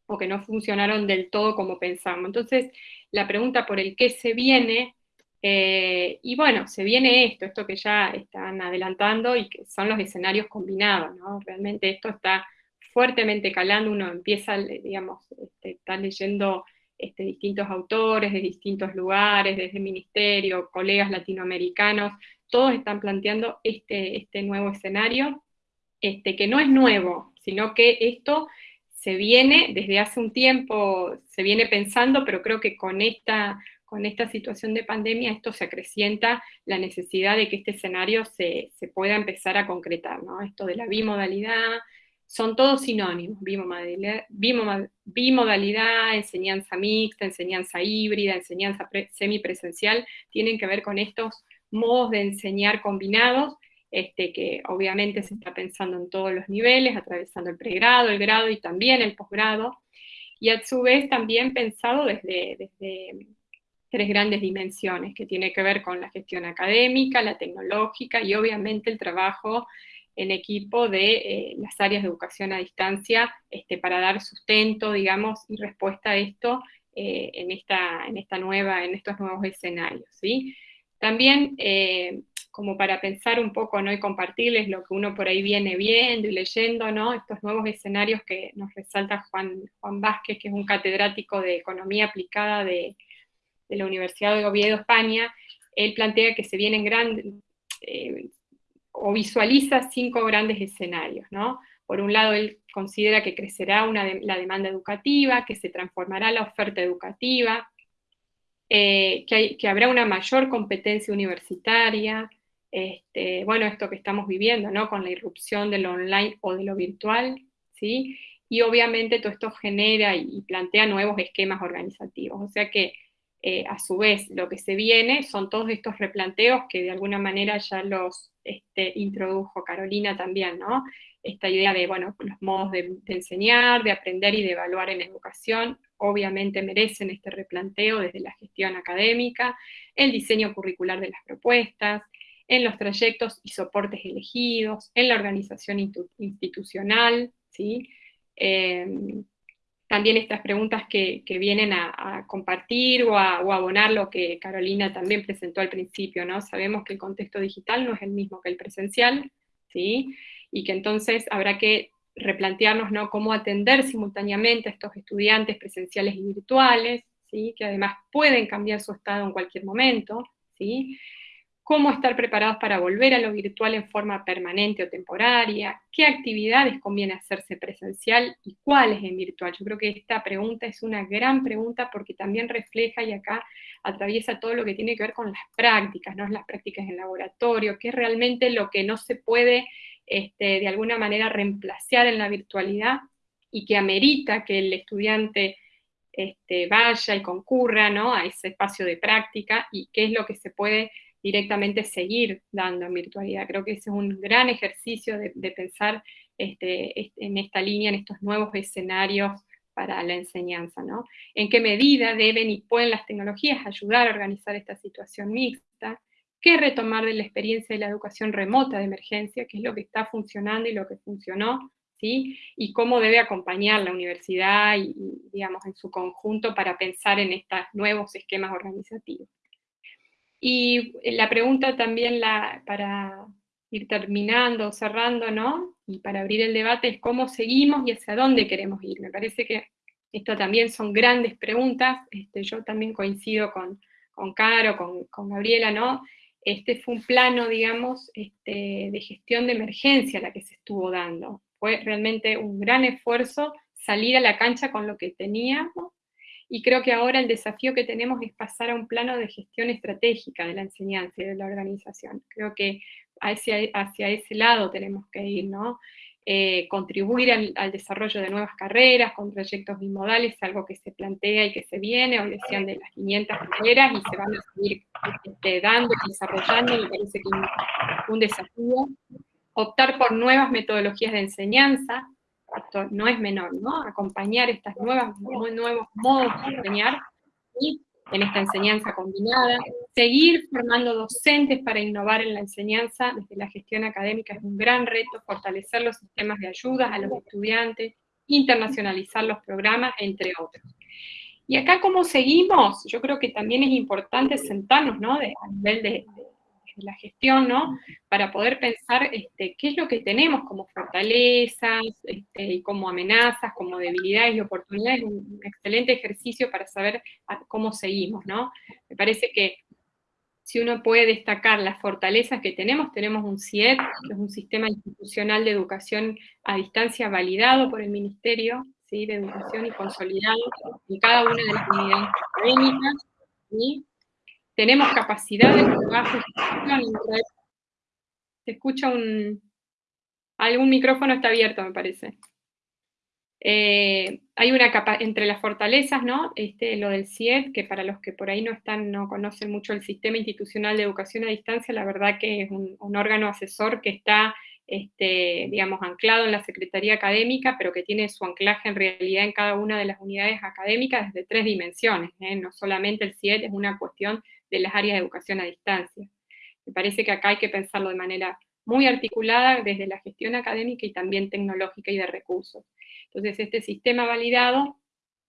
O que no funcionaron del todo como pensamos. Entonces, la pregunta por el qué se viene, eh, y bueno, se viene esto, esto que ya están adelantando y que son los escenarios combinados, ¿no? Realmente esto está fuertemente calando, uno empieza, digamos, está leyendo distintos autores de distintos lugares, desde el ministerio, colegas latinoamericanos, todos están planteando este, este nuevo escenario, este, que no es nuevo, sino que esto se viene desde hace un tiempo, se viene pensando, pero creo que con esta, con esta situación de pandemia esto se acrecienta la necesidad de que este escenario se, se pueda empezar a concretar, ¿no? Esto de la bimodalidad, son todos sinónimos, bimodalidad, enseñanza mixta, enseñanza híbrida, enseñanza semipresencial, tienen que ver con estos modos de enseñar combinados, este, que obviamente se está pensando en todos los niveles, atravesando el pregrado, el grado y también el posgrado, y a su vez también pensado desde, desde tres grandes dimensiones, que tiene que ver con la gestión académica, la tecnológica y obviamente el trabajo en equipo de eh, las áreas de educación a distancia este, para dar sustento, digamos, y respuesta a esto eh, en, esta, en, esta nueva, en estos nuevos escenarios. ¿sí? También, eh, como para pensar un poco ¿no? y compartirles lo que uno por ahí viene viendo y leyendo, ¿no? estos nuevos escenarios que nos resalta Juan, Juan Vázquez, que es un catedrático de Economía Aplicada de, la Universidad de Oviedo, España, él plantea que se vienen grandes, o visualiza cinco grandes escenarios, ¿no? Por un lado, él considera que crecerá la demanda educativa, que se transformará la oferta educativa, eh, que, habrá una mayor competencia universitaria, este, bueno, esto que estamos viviendo, ¿no? Con la irrupción de lo online o de lo virtual, ¿sí? Y obviamente todo esto genera y plantea nuevos esquemas organizativos, o sea que eh, a su vez lo que se viene son todos estos replanteos que de alguna manera ya los este, introdujo Carolina también, ¿no? Esta idea de, bueno, los modos de, enseñar, de aprender y de evaluar en educación, obviamente merecen este replanteo desde la gestión académica, el diseño curricular de las propuestas, en los trayectos y soportes elegidos, en la organización institucional, ¿sí? Em, también estas preguntas que, vienen a, compartir o a, abonar lo que Carolina también presentó al principio, ¿no? Sabemos que el contexto digital no es el mismo que el presencial, ¿sí? Y que entonces habrá que replantearnos, ¿no? Cómo atender simultáneamente a estos estudiantes presenciales y virtuales, ¿sí? Que además pueden cambiar su estado en cualquier momento, ¿sí? cómo estar preparados para volver a lo virtual en forma permanente o temporaria, qué actividades conviene hacerse presencial y cuáles en virtual. Yo creo que esta pregunta es una gran pregunta porque también refleja y acá atraviesa todo lo que tiene que ver con las prácticas, ¿no? las prácticas en laboratorio, que es realmente lo que no se puede este, de alguna manera reemplazar en la virtualidad y que amerita que el estudiante este, vaya y concurra ¿no? a ese espacio de práctica y qué es lo que se puede directamente seguir dando en virtualidad. Creo que ese es un gran ejercicio de, pensar este, en esta línea, en estos nuevos escenarios para la enseñanza, ¿no? En qué medida deben y pueden las tecnologías ayudar a organizar esta situación mixta, qué retomar de la experiencia de la educación remota de emergencia, qué es lo que está funcionando y lo que funcionó, ¿sí? Y cómo debe acompañar la universidad y, digamos, en su conjunto para pensar en estos nuevos esquemas organizativos. Y la pregunta también la, para ir terminando, cerrando, ¿no? Y para abrir el debate es cómo seguimos y hacia dónde queremos ir. Me parece que esto también son grandes preguntas. Este, yo también coincido con, con Caro, con, con, Gabriela, ¿no? Este fue un plano, digamos, este, de gestión de emergencia la que se estuvo dando. Fue realmente un gran esfuerzo salir a la cancha con lo que teníamos y creo que ahora el desafío que tenemos es pasar a un plano de gestión estratégica de la enseñanza y de la organización. Creo que hacia, hacia ese lado tenemos que ir, ¿no? Eh, contribuir al, desarrollo de nuevas carreras con proyectos bimodales, algo que se plantea y que se viene, hoy decían de las 500 carreras y se van a seguir este, dando y desarrollando, me parece que es un desafío. Optar por nuevas metodologías de enseñanza, no es menor, ¿no? Acompañar estas nuevos modos de enseñar y en esta enseñanza combinada, seguir formando docentes para innovar en la enseñanza desde la gestión académica es un gran reto, fortalecer los sistemas de ayuda a los estudiantes, internacionalizar los programas, entre otros. Y acá, ¿cómo seguimos? Yo creo que también es importante sentarnos, ¿no? a nivel de, la gestión, ¿no? Para poder pensar este, qué es lo que tenemos como fortalezas, este, y como amenazas, como debilidades y oportunidades, un excelente ejercicio para saber cómo seguimos, ¿no? Me parece que si uno puede destacar las fortalezas que tenemos, tenemos un CIED, que es un sistema institucional de educación a distancia validado por el Ministerio ¿sí? de Educación y consolidado en cada una de las unidades académicas, ¿sí? tenemos capacidad de trabajo. Se escucha un... Algún micrófono está abierto, me parece. Eh, hay una capa entre las fortalezas, ¿no? Este, lo del CIED, que para los que por ahí no están, no conocen mucho el Sistema Institucional de Educación a Distancia, la verdad que es un, órgano asesor que está, este, digamos, anclado en la Secretaría Académica, pero que tiene su anclaje en realidad en cada una de las unidades académicas desde tres dimensiones, ¿eh? no solamente el CIED es una cuestión de las áreas de educación a distancia. Me parece que acá hay que pensarlo de manera muy articulada desde la gestión académica y también tecnológica y de recursos. Entonces, este sistema validado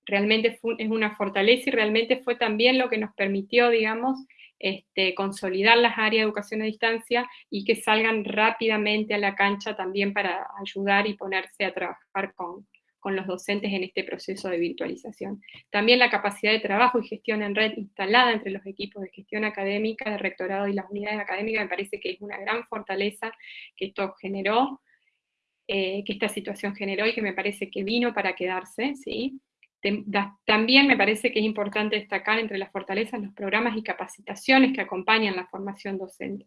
realmente es una fortaleza y realmente fue también lo que nos permitió, digamos, este, consolidar las áreas de educación a distancia y que salgan rápidamente a la cancha también para ayudar y ponerse a trabajar con, con los docentes en este proceso de virtualización. También la capacidad de trabajo y gestión en red instalada entre los equipos de gestión académica, de rectorado y las unidades académicas me parece que es una gran fortaleza que esto generó, eh, que esta situación generó y que me parece que vino para quedarse, ¿sí? También me parece que es importante destacar entre las fortalezas los programas y capacitaciones que acompañan la formación docente.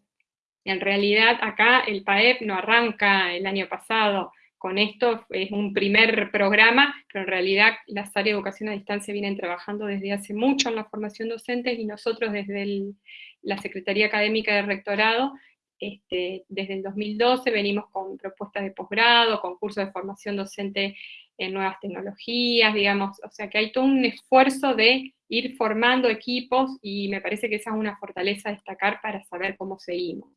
En realidad acá el PAEP no arranca el año pasado con esto, es un primer programa, pero en realidad las áreas de educación a distancia vienen trabajando desde hace mucho en la formación docente y nosotros desde la Secretaría Académica de Rectorado este, desde el 2012 venimos con propuestas de posgrado, con cursos de formación docente en nuevas tecnologías, digamos, o sea que hay todo un esfuerzo de ir formando equipos y me parece que esa es una fortaleza a destacar para saber cómo seguimos.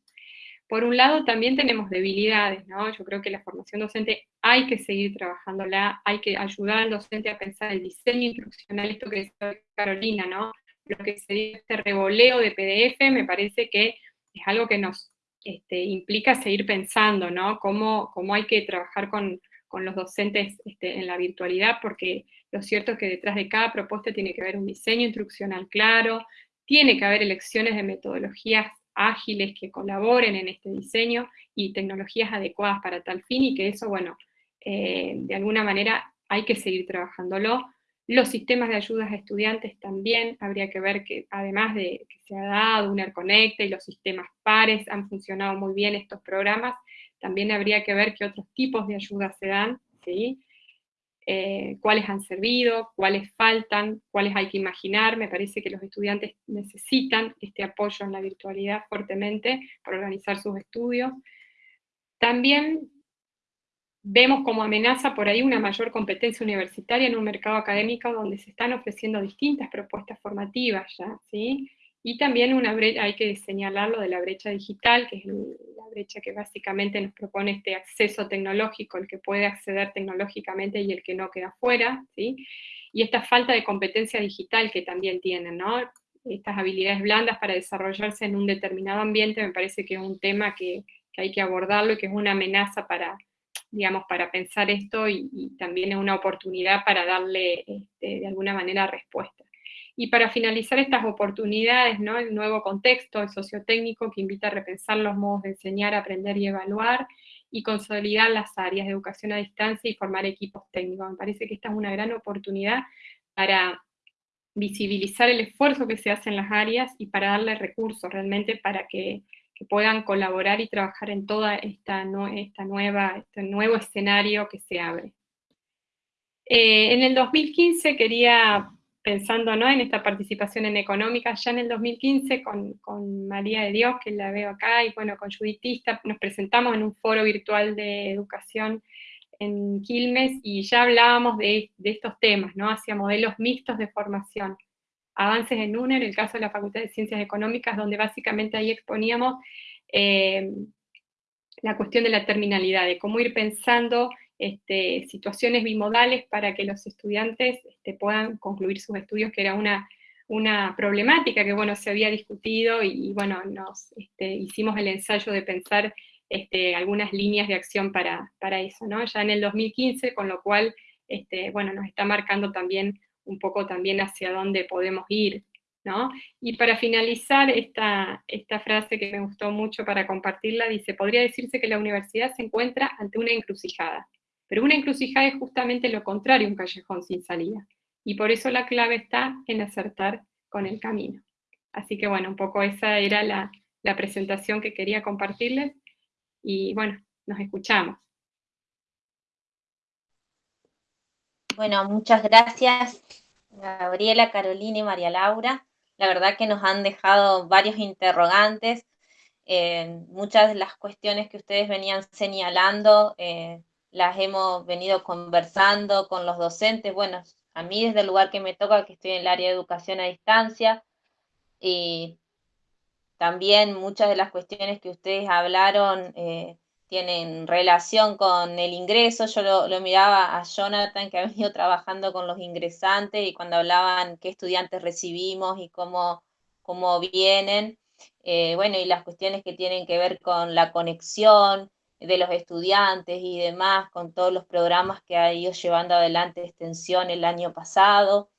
Por un lado también tenemos debilidades, ¿no? Yo creo que la formación docente hay que seguir trabajándola, hay que ayudar al docente a pensar el diseño instruccional, esto que decía Carolina, ¿no? Lo que sería este revoleo de PDF me parece que es algo que nos este, implica seguir pensando, ¿no? Cómo, cómo hay que trabajar con, con los docentes este, en la virtualidad, porque lo cierto es que detrás de cada propuesta tiene que haber un diseño instruccional claro, tiene que haber elecciones de metodologías ágiles que colaboren en este diseño y tecnologías adecuadas para tal fin, y que eso, bueno, eh, de alguna manera hay que seguir trabajándolo. Los sistemas de ayudas a estudiantes también habría que ver que, además de que se ha dado un AirConnect y los sistemas pares, han funcionado muy bien estos programas, también habría que ver qué otros tipos de ayudas se dan, ¿sí? Eh, cuáles han servido, cuáles faltan, cuáles hay que imaginar. Me parece que los estudiantes necesitan este apoyo en la virtualidad fuertemente para organizar sus estudios. También vemos como amenaza por ahí una mayor competencia universitaria en un mercado académico donde se están ofreciendo distintas propuestas formativas ya, ¿sí? Y también una hay que señalar lo de la brecha digital, que es la brecha que básicamente nos propone este acceso tecnológico, el que puede acceder tecnológicamente y el que no queda fuera, ¿sí? Y esta falta de competencia digital que también tienen, ¿no? Estas habilidades blandas para desarrollarse en un determinado ambiente me parece que es un tema que, hay que abordarlo y que es una amenaza para, digamos, para pensar esto y, también es una oportunidad para darle este, de alguna manera respuesta. Y para finalizar estas oportunidades, ¿no? el nuevo contexto sociotécnico que invita a repensar los modos de enseñar, aprender y evaluar, y consolidar las áreas de educación a distancia y formar equipos técnicos. Me parece que esta es una gran oportunidad para visibilizar el esfuerzo que se hace en las áreas y para darle recursos realmente para que, puedan colaborar y trabajar en toda esta, esta nueva, este nuevo escenario que se abre. Eh, en el 2015 quería pensando ¿no? en esta participación en económica, ya en el 2015 con, María de Dios, que la veo acá, y bueno, con Juditista, nos presentamos en un foro virtual de educación en Quilmes y ya hablábamos de, estos temas, ¿no? hacia modelos mixtos de formación. Avances en UNER, el caso de la Facultad de Ciencias Económicas, donde básicamente ahí exponíamos eh, la cuestión de la terminalidad, de cómo ir pensando este, situaciones bimodales para que los estudiantes este, puedan concluir sus estudios, que era una, una problemática que, bueno, se había discutido y, bueno, nos este, hicimos el ensayo de pensar algunas líneas de acción para, para, eso, ¿no? Ya en el 2015, con lo cual, bueno, nos está marcando también un poco también hacia dónde podemos ir, ¿no? Y para finalizar esta, esta frase que me gustó mucho para compartirla, dice, podría decirse que la universidad se encuentra ante una encrucijada. Pero una encrucijada es justamente lo contrario, un callejón sin salida. Y por eso la clave está en acertar con el camino. Así que bueno, un poco esa era la, presentación que quería compartirles. Y bueno, nos escuchamos.
Bueno, muchas gracias Gabriela, Carolina y María Laura. La verdad que nos han dejado varios interrogantes. Eh, muchas de las cuestiones que ustedes venían señalando eh, las hemos venido conversando con los docentes, bueno, a mí desde el lugar que me toca, que estoy en el área de educación a distancia, y también muchas de las cuestiones que ustedes hablaron eh, tienen relación con el ingreso. Yo lo, miraba a Jonathan, que ha venido trabajando con los ingresantes, y cuando hablaban qué estudiantes recibimos y cómo, cómo vienen, eh, bueno, y las cuestiones que tienen que ver con la conexión de los estudiantes y demás, con todos los programas que ha ido llevando adelante extensión el año pasado.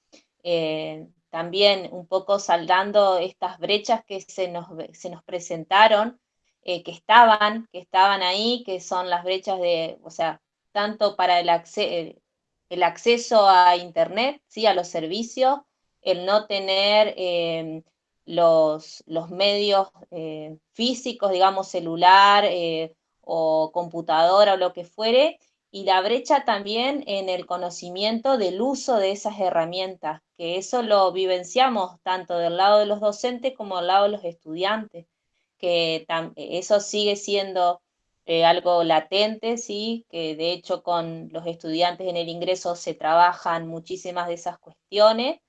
Eh, también un poco saldando estas brechas que se nos, se nos presentaron eh, que estaban, que estaban ahí, que son las brechas de, o sea, tanto para el, el acceso a Internet, ¿sí? a los servicios, el no tener em, los, los, medios eh, físicos, digamos, celular eh, o computadora o lo que fuere, y la brecha también en el conocimiento del uso de esas herramientas, que eso lo vivenciamos tanto del lado de los docentes como del lado de los estudiantes que eso sigue siendo eh, algo latente, ¿sí? que de hecho con los estudiantes en el ingreso se trabajan muchísimas de esas cuestiones,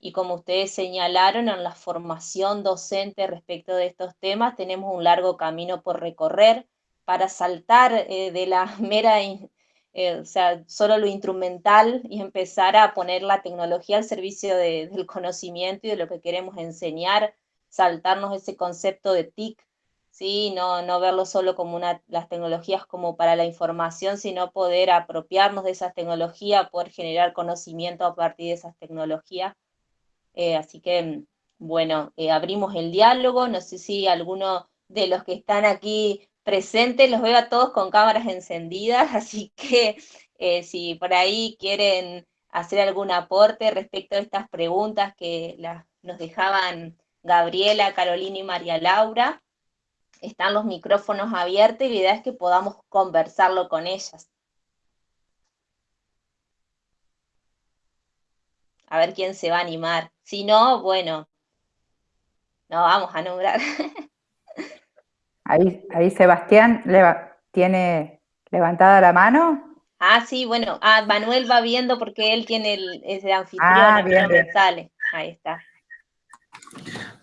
y como ustedes señalaron, en la formación docente respecto de estos temas tenemos un largo camino por recorrer para saltar eh, de la *laughs* mera, eh, o sea, solo lo instrumental y empezar a poner la tecnología al servicio del conocimiento y de lo que queremos enseñar saltarnos ese concepto de TIC, ¿sí? no, no verlo solo como una, las tecnologías como para la información, sino poder apropiarnos de esas tecnologías, poder generar conocimiento a partir de esas tecnologías. Eh, así que, bueno, eh, abrimos el diálogo, no sé si alguno de los que están aquí presentes, los veo a todos con cámaras encendidas, *laughs* así que eh, si por ahí quieren hacer algún aporte respecto a estas preguntas que nos dejaban Gabriela, Carolina y María Laura. Están los micrófonos abiertos y la idea es que podamos conversarlo con ellas. A ver quién se va a animar. Si no, bueno, no vamos a nombrar. *laughs*
Ahí, ahí Sebastián tiene levantada la mano.
Ah, sí, bueno, ah, Manuel va viendo porque él tiene el, ese anfitrión, ah, bien, sale. Ahí está.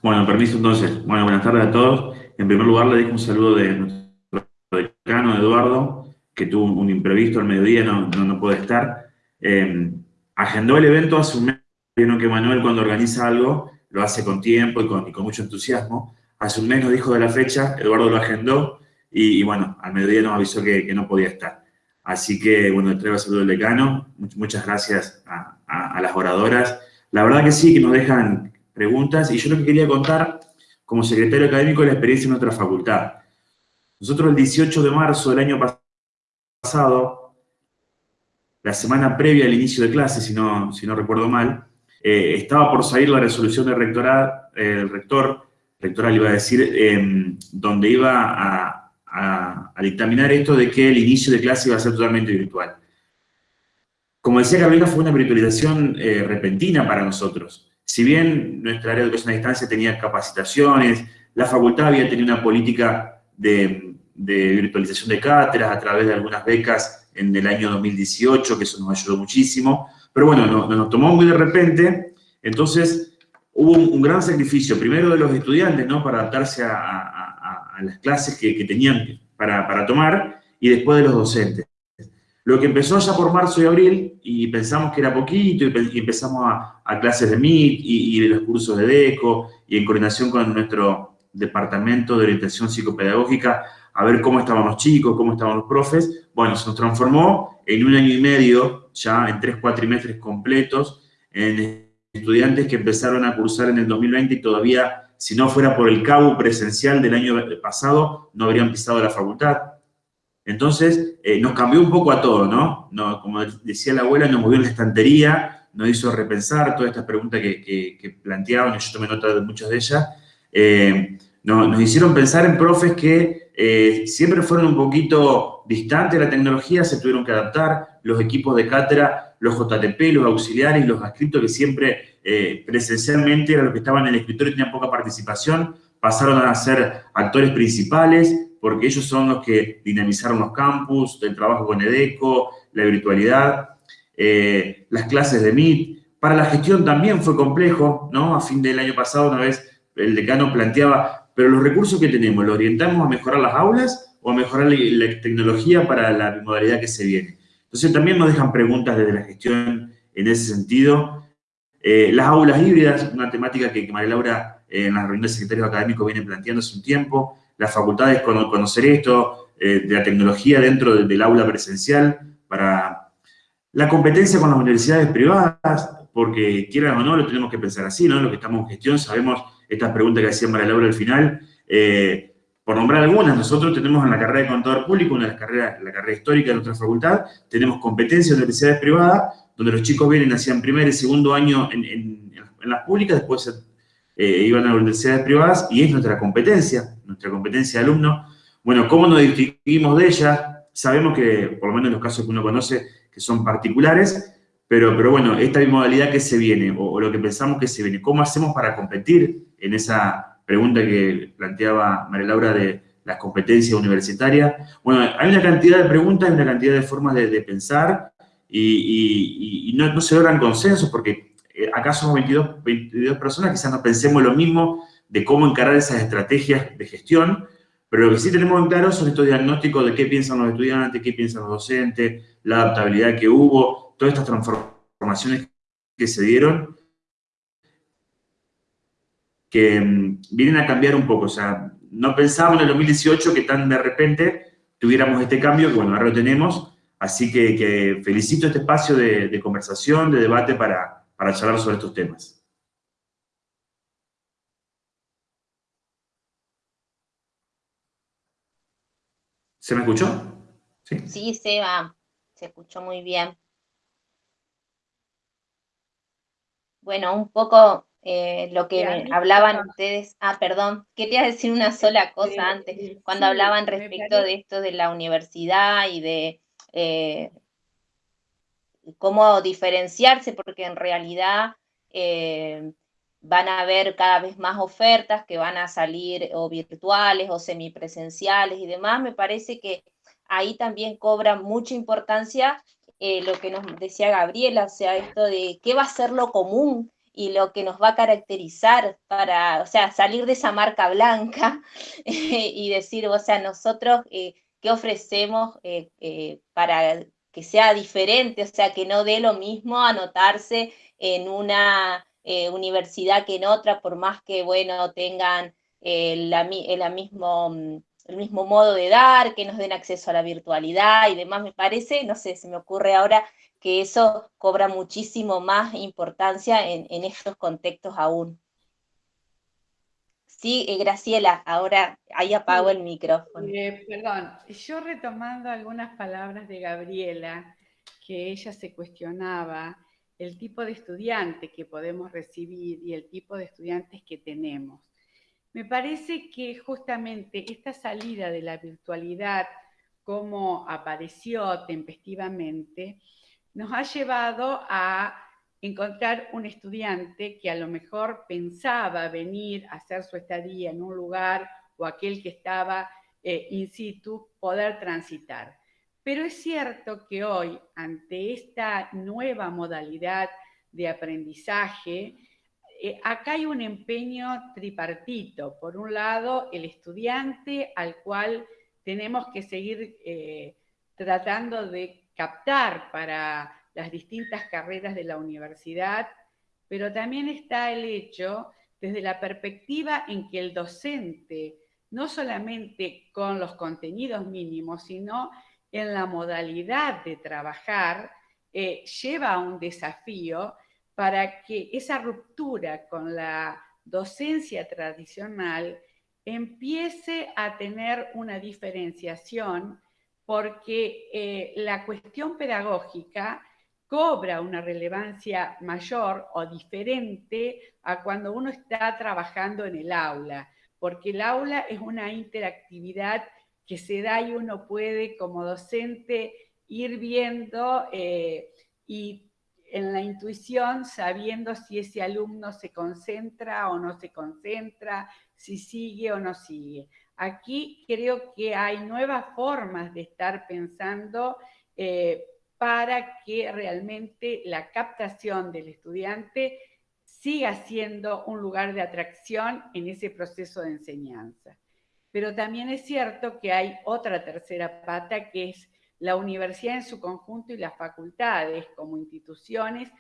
Bueno, permiso entonces. Bueno, buenas tardes a todos. En primer lugar, le dejo un saludo de nuestro decano Eduardo, que tuvo un imprevisto al mediodía, no, no, puede estar. Eh, agendó el evento hace un mes, vieron que Manuel cuando organiza algo lo hace con tiempo y con, mucho entusiasmo. Hace un mes nos dijo de la fecha, Eduardo lo agendó y, bueno, al mediodía nos avisó que, no podía estar. Así que, bueno, le traigo saludo del decano. Muchas gracias a, a las oradoras. La verdad que sí, que nos dejan preguntas, y yo lo que quería contar, como secretario académico, de la experiencia en nuestra facultad. Nosotros el 18 de marzo del año pasado, la semana previa al inicio de clases, si no, si no recuerdo mal, eh, estaba por salir la resolución del rectorado, eh, el rector, rectoral iba a decir, em, donde iba a, dictaminar esto de que el inicio de clase iba a ser totalmente virtual. Como decía Carolina, fue una virtualización eh, repentina para nosotros. Si bien nuestra área de educación a distancia tenía capacitaciones, la facultad había tenido una política de, virtualización de cátedras a través de algunas becas en el año 2018, que eso nos ayudó muchísimo, pero bueno, nos, tomó muy de repente, entonces hubo un, gran sacrificio, primero de los estudiantes, ¿no?, para adaptarse a, las clases que, tenían para, para tomar, y después de los docentes. Lo que empezó ya por marzo y abril, y pensamos que era poquito, y, empezamos a, clases de MIT y, de los cursos de DECO, y en coordinación con nuestro departamento de orientación psicopedagógica, a ver cómo estaban los chicos, cómo estaban los profes. Bueno, se nos transformó en un año y medio, ya en tres cuatrimestres completos, en estudiantes que empezaron a cursar en el 2020 y todavía, si no fuera por el cabo presencial del año pasado, no habrían pisado la facultad. Entonces, eh, nos cambió un poco a todo, ¿no? Como decía la abuela, nos movió en la estantería, nos hizo repensar todas estas preguntas que, planteaban, y yo tomé nota de muchas de ellas. Eh, nos hicieron pensar en profes que eh, siempre fueron un poquito distantes de la tecnología, se tuvieron que adaptar, los equipos de cátedra, los JTP, los auxiliares, los adscritos que siempre presencialmente eran los que estaban en el escritorio y tenían poca participación, pasaron a ser actores principales, porque ellos son los que dinamizaron los campus, el trabajo con EDECO, la virtualidad, eh, las clases de MIT. Para la gestión también fue complejo, ¿no? A fin del año pasado, una vez el decano planteaba pero los recursos que tenemos, ¿los orientamos a mejorar las aulas o a mejorar la, tecnología para la modalidad que se viene? Entonces también nos dejan preguntas desde la gestión en ese sentido. Eh, las aulas híbridas, una temática que, María Laura eh, en las reuniones de secretarios académicos viene planteando hace un tiempo. Las facultades conocer esto, de la tecnología dentro del aula presencial para la competencia con las universidades privadas, porque quieran o no, lo tenemos que pensar así, ¿no? Los que estamos en gestión sabemos estas preguntas que hacía María Laura al final. Eh, por nombrar algunas, nosotros tenemos en la carrera de contador público, una de las carreras, la carrera histórica de nuestra facultad, tenemos competencias en universidades privadas, donde los chicos vienen, hacían primer y segundo año en, las públicas, después eh, iban a las universidades privadas, y es nuestra competencia, nuestra competencia de alumnos. Bueno, ¿cómo nos distinguimos de ellas? Sabemos que, por lo menos en los casos que uno conoce, que son particulares, pero, pero bueno, esta modalidad que se viene, o, lo que pensamos que se viene, ¿cómo hacemos para competir en esa pregunta que planteaba María Laura de las competencias universitarias? Bueno, hay una cantidad de preguntas, hay una cantidad de formas de, pensar y, no, se logran consensos porque eh, acá somos 22, 22 personas, quizás no pensemos lo mismo de cómo encarar esas estrategias de gestión, pero lo que sí tenemos en claro son estos diagnósticos de qué piensan los estudiantes, qué piensan los docentes, la adaptabilidad que hubo, todas estas transformaciones que se dieron, que mm, vienen a cambiar un poco. O sea, no pensábamos en el 2018 que tan de repente tuviéramos este cambio, que bueno, ahora lo tenemos, así que, felicito este espacio de, conversación, de debate para, para charlar sobre estos temas. ¿Se me escuchó?
Sí, sí Seba, se escuchó muy bien. Bueno, un poco eh, lo que hablaban ustedes. Ah, perdón, quería decir una sola cosa antes, cuando hablaban respecto de esto de la universidad y de eh, cómo diferenciarse, porque en realidad eh, van a haber cada vez más ofertas que van a salir o virtuales o semipresenciales y demás. Me parece que ahí también cobra mucha importancia eh, lo que nos decía Gabriela, o sea, esto de qué va a ser lo común y lo que nos va a caracterizar para, o sea, salir de esa marca blanca *laughs* y decir, o sea, nosotros eh, qué ofrecemos eh, para que sea diferente, o sea, que no dé lo mismo anotarse en una universidad que en otra, por más que, bueno, tengan la, la mismo mm, el mismo modo de dar, que nos den acceso a la virtualidad y demás, me parece, no sé, se me ocurre ahora que eso cobra muchísimo más importancia en, estos contextos aún. Sí, eh, Graciela, ahora ahí apago el micrófono.
Eh, perdón, yo retomando algunas palabras de Gabriela, que ella se cuestionaba el tipo de estudiante que podemos recibir y el tipo de estudiantes que tenemos. Me parece que justamente esta salida de la virtualidad, como apareció tempestivamente, nos ha llevado a encontrar un estudiante que a lo mejor pensaba venir a hacer su estadía en un lugar o aquel que estaba eh, in situ, poder transitar. Pero es cierto que hoy, ante esta nueva modalidad de aprendizaje, eh, acá hay un empeño tripartito. Por un lado, el estudiante al cual tenemos que seguir eh, tratando de captar para las distintas carreras de la universidad, pero también está el hecho desde la perspectiva en que el docente, no solamente con los contenidos mínimos, sino en la modalidad de trabajar, eh, lleva a un desafío para que esa ruptura con la docencia tradicional empiece a tener una diferenciación porque eh, la cuestión pedagógica cobra una relevancia mayor o diferente a cuando uno está trabajando en el aula, porque el aula es una interactividad que se da y uno puede como docente ir viendo eh, y en la intuición, sabiendo si ese alumno se concentra o no se concentra, si sigue o no sigue. Aquí creo que hay nuevas formas de estar pensando eh, para que realmente la captación del estudiante siga siendo un lugar de atracción en ese proceso de enseñanza. Pero también es cierto que hay otra tercera pata que es la universidad en su conjunto y las facultades como instituciones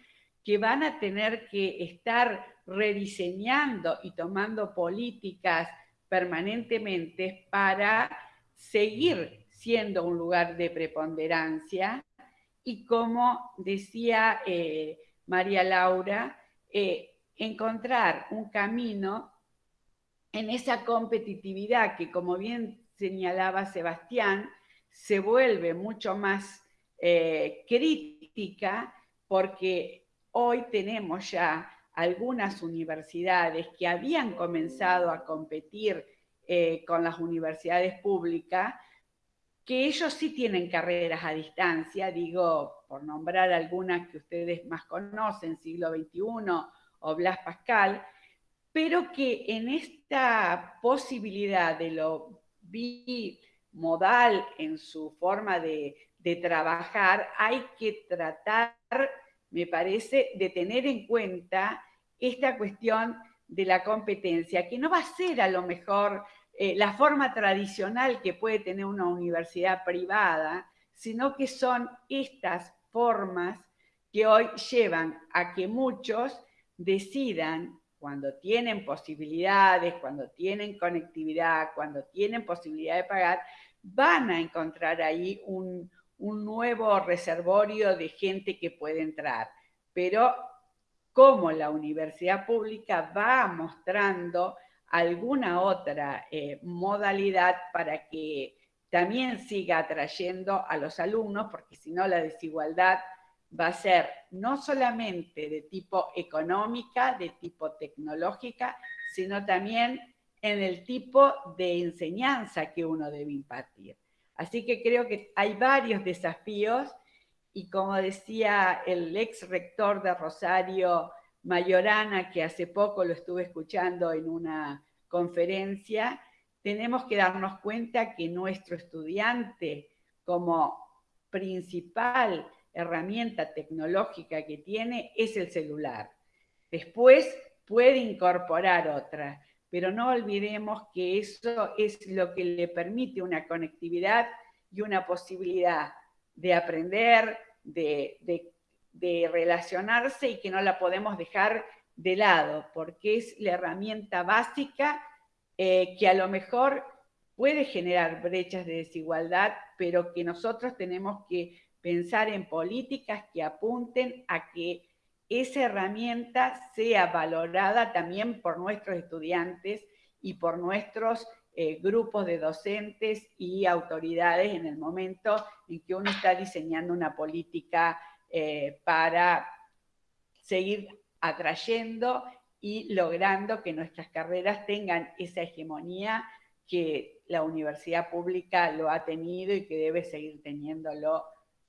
que van a tener que estar rediseñando y tomando políticas permanentemente para seguir siendo un lugar de preponderancia. Y como decía eh, María Laura, eh, encontrar un camino en esa competitividad que, como bien señalaba Sebastián, se vuelve mucho más eh, crítica porque hoy tenemos ya algunas universidades que habían comenzado a competir eh, con las universidades públicas, que ellos sí tienen carreras a distancia, digo, por nombrar algunas que ustedes más conocen, siglo XXI o Blas Pascal, pero que en esta posibilidad de lo bimodal en su forma de, trabajar, hay que tratar, me parece, de tener en cuenta esta cuestión de la competencia, que no va a ser a lo mejor eh, la forma tradicional que puede tener una universidad privada, sino que son estas formas que hoy llevan a que muchos decidan cuando tienen posibilidades, cuando tienen conectividad, cuando tienen posibilidad de pagar, van a encontrar ahí un, nuevo reservorio de gente que puede entrar. Pero como la universidad pública va mostrando alguna otra eh, modalidad para que también siga atrayendo a los alumnos, porque si no la desigualdad va a ser no solamente de tipo económica, de tipo tecnológica, sino también en el tipo de enseñanza que uno debe impartir. Así que creo que hay varios desafíos y como decía el ex rector de Rosario, Mayorana, que hace poco lo estuve escuchando en una conferencia, tenemos que darnos cuenta que nuestro estudiante como principal herramienta tecnológica que tiene es el celular. Después puede incorporar otra, pero no olvidemos que eso es lo que le permite una conectividad y una posibilidad de aprender, de, relacionarse y que no la podemos dejar de lado, porque es la herramienta básica eh, que a lo mejor puede generar brechas de desigualdad, pero que nosotros tenemos que pensar en políticas que apunten a que esa herramienta sea valorada también por nuestros estudiantes y por nuestros eh, grupos de docentes y autoridades en el momento en que uno está diseñando una política eh, para seguir atrayendo y logrando que nuestras carreras tengan esa hegemonía que la universidad pública lo ha tenido y que debe seguir teniéndolo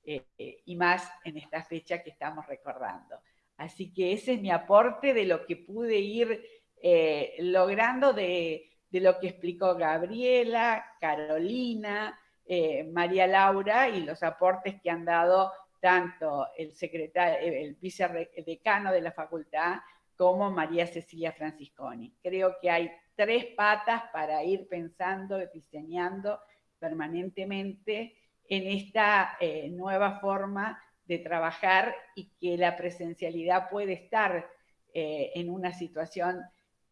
eh, y más en esta fecha que estamos recordando. Así que ese es mi aporte de lo que pude ir eh, logrando de, lo que explicó Gabriela, Carolina, eh, María Laura y los aportes que han dado tanto el, secretario, el vicedecano de la facultad como María Cecilia Francisconi. Creo que hay tres patas para ir pensando, diseñando permanentemente en esta eh, nueva forma de trabajar y que la presencialidad puede estar eh, en una situación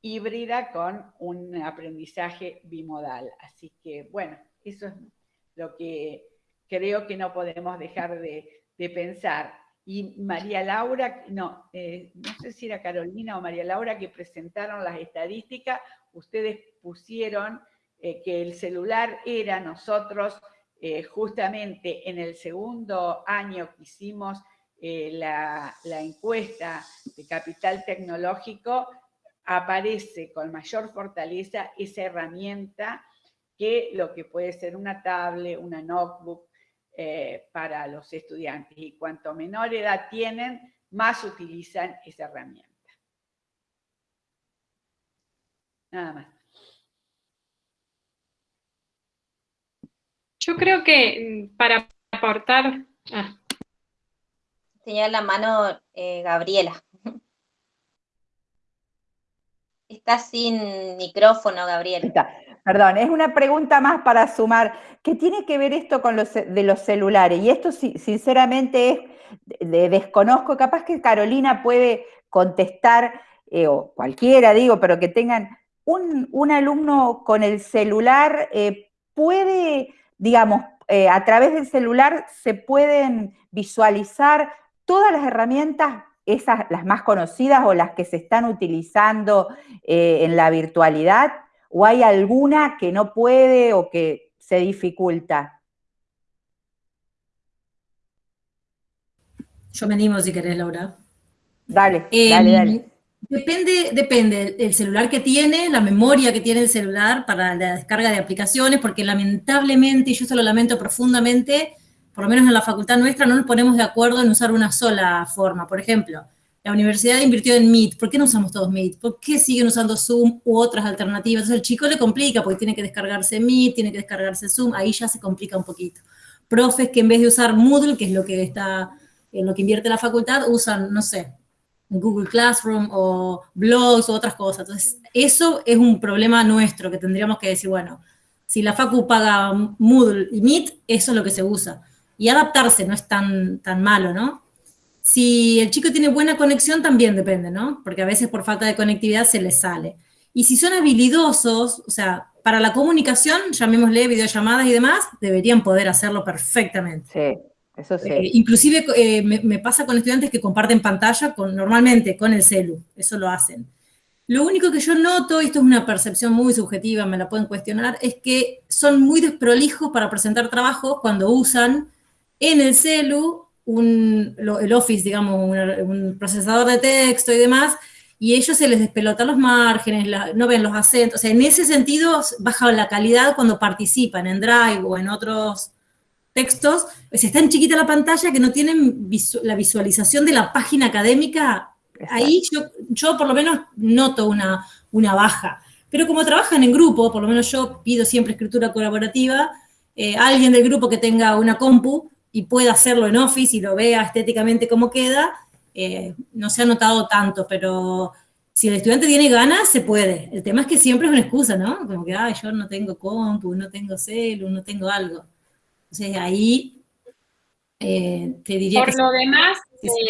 híbrida con un aprendizaje bimodal. Así que, bueno, eso es lo que creo que no podemos dejar de, pensar. Y María Laura, no, eh, no sé si era Carolina o María Laura que presentaron las estadísticas, ustedes pusieron que el celular era nosotros eh, justamente en el segundo año que hicimos eh, la, encuesta de capital tecnológico, aparece con mayor fortaleza esa herramienta que lo que puede ser una tablet, una notebook eh, para los estudiantes. Y cuanto menor edad tienen, más utilizan esa herramienta. Nada más.
Yo creo que mm, para aportar... Ah.
Tenía la mano eh, Gabriela. *laughs* Está sin micrófono, Gabriel.
Perdón, es una pregunta más para sumar. ¿Qué tiene que ver esto con los de los celulares? Y esto sinceramente es, de, desconozco, capaz que Carolina puede contestar, eh, o cualquiera digo, pero que tengan un, alumno con el celular, eh, puede, digamos, eh, a través del celular se pueden visualizar todas las herramientas, esas las más conocidas o las que se están utilizando en la virtualidad, o hay alguna que no puede o que se dificulta.
Yo me animo si querés, Laura.
Dale, dale, em, dale.
Depende, depende el celular que tiene, la memoria que tiene el celular para la descarga de aplicaciones, porque lamentablemente, y yo se lo lamento profundamente, por lo menos en la facultad nuestra no nos ponemos de acuerdo en usar una sola forma. Por ejemplo, la universidad invirtió en Meet, ¿por qué no usamos todos Meet? ¿Por qué siguen usando Zoom u otras alternativas? Entonces el chico le complica porque tiene que descargarse Meet, tiene que descargarse Zoom, ahí ya se complica un poquito. Profes que en vez de usar Moodle, que es lo que está en lo que invierte la facultad, usan, no sé, Google Classroom o blogs o otras cosas. Entonces, eso es un problema nuestro que tendríamos que decir, bueno, si la Facu paga Moodle y Meet, eso es lo que se usa. Y adaptarse no es tan, tan malo, ¿no? Si el chico tiene buena conexión, también depende, ¿no? Porque a veces por falta de conectividad se les sale. Y si son habilidosos, o sea, para la comunicación, llamémosle videollamadas y demás, deberían poder hacerlo perfectamente.
Sí.
Eh, inclusive eh, me, pasa con estudiantes que comparten pantalla con, normalmente con el celu, eso lo hacen. Lo único que yo noto, y esto es una percepción muy subjetiva, me la pueden cuestionar, es que son muy desprolijos para presentar trabajos cuando usan en el celu un, el Office, digamos, un, procesador de texto y demás, y ellos se les despelotan los márgenes, no ven los acentos, o sea, en ese sentido baja la calidad cuando participan en Drive o en otros textos, pues está en chiquita la pantalla que no tienen la visualización de la página académica, ahí yo, yo por lo menos noto una, una baja. Pero como trabajan en grupo, por lo menos yo pido siempre escritura colaborativa, eh, alguien del grupo que tenga una compu y pueda hacerlo en Office y lo vea estéticamente cómo queda, eh, no se ha notado tanto, pero si el estudiante tiene ganas, se puede. El tema es que siempre es una excusa, ¿no? Como que, ay, yo no tengo compu, no tengo celu, no tengo algo. Entonces ahí
eh, te diría por Lo demás,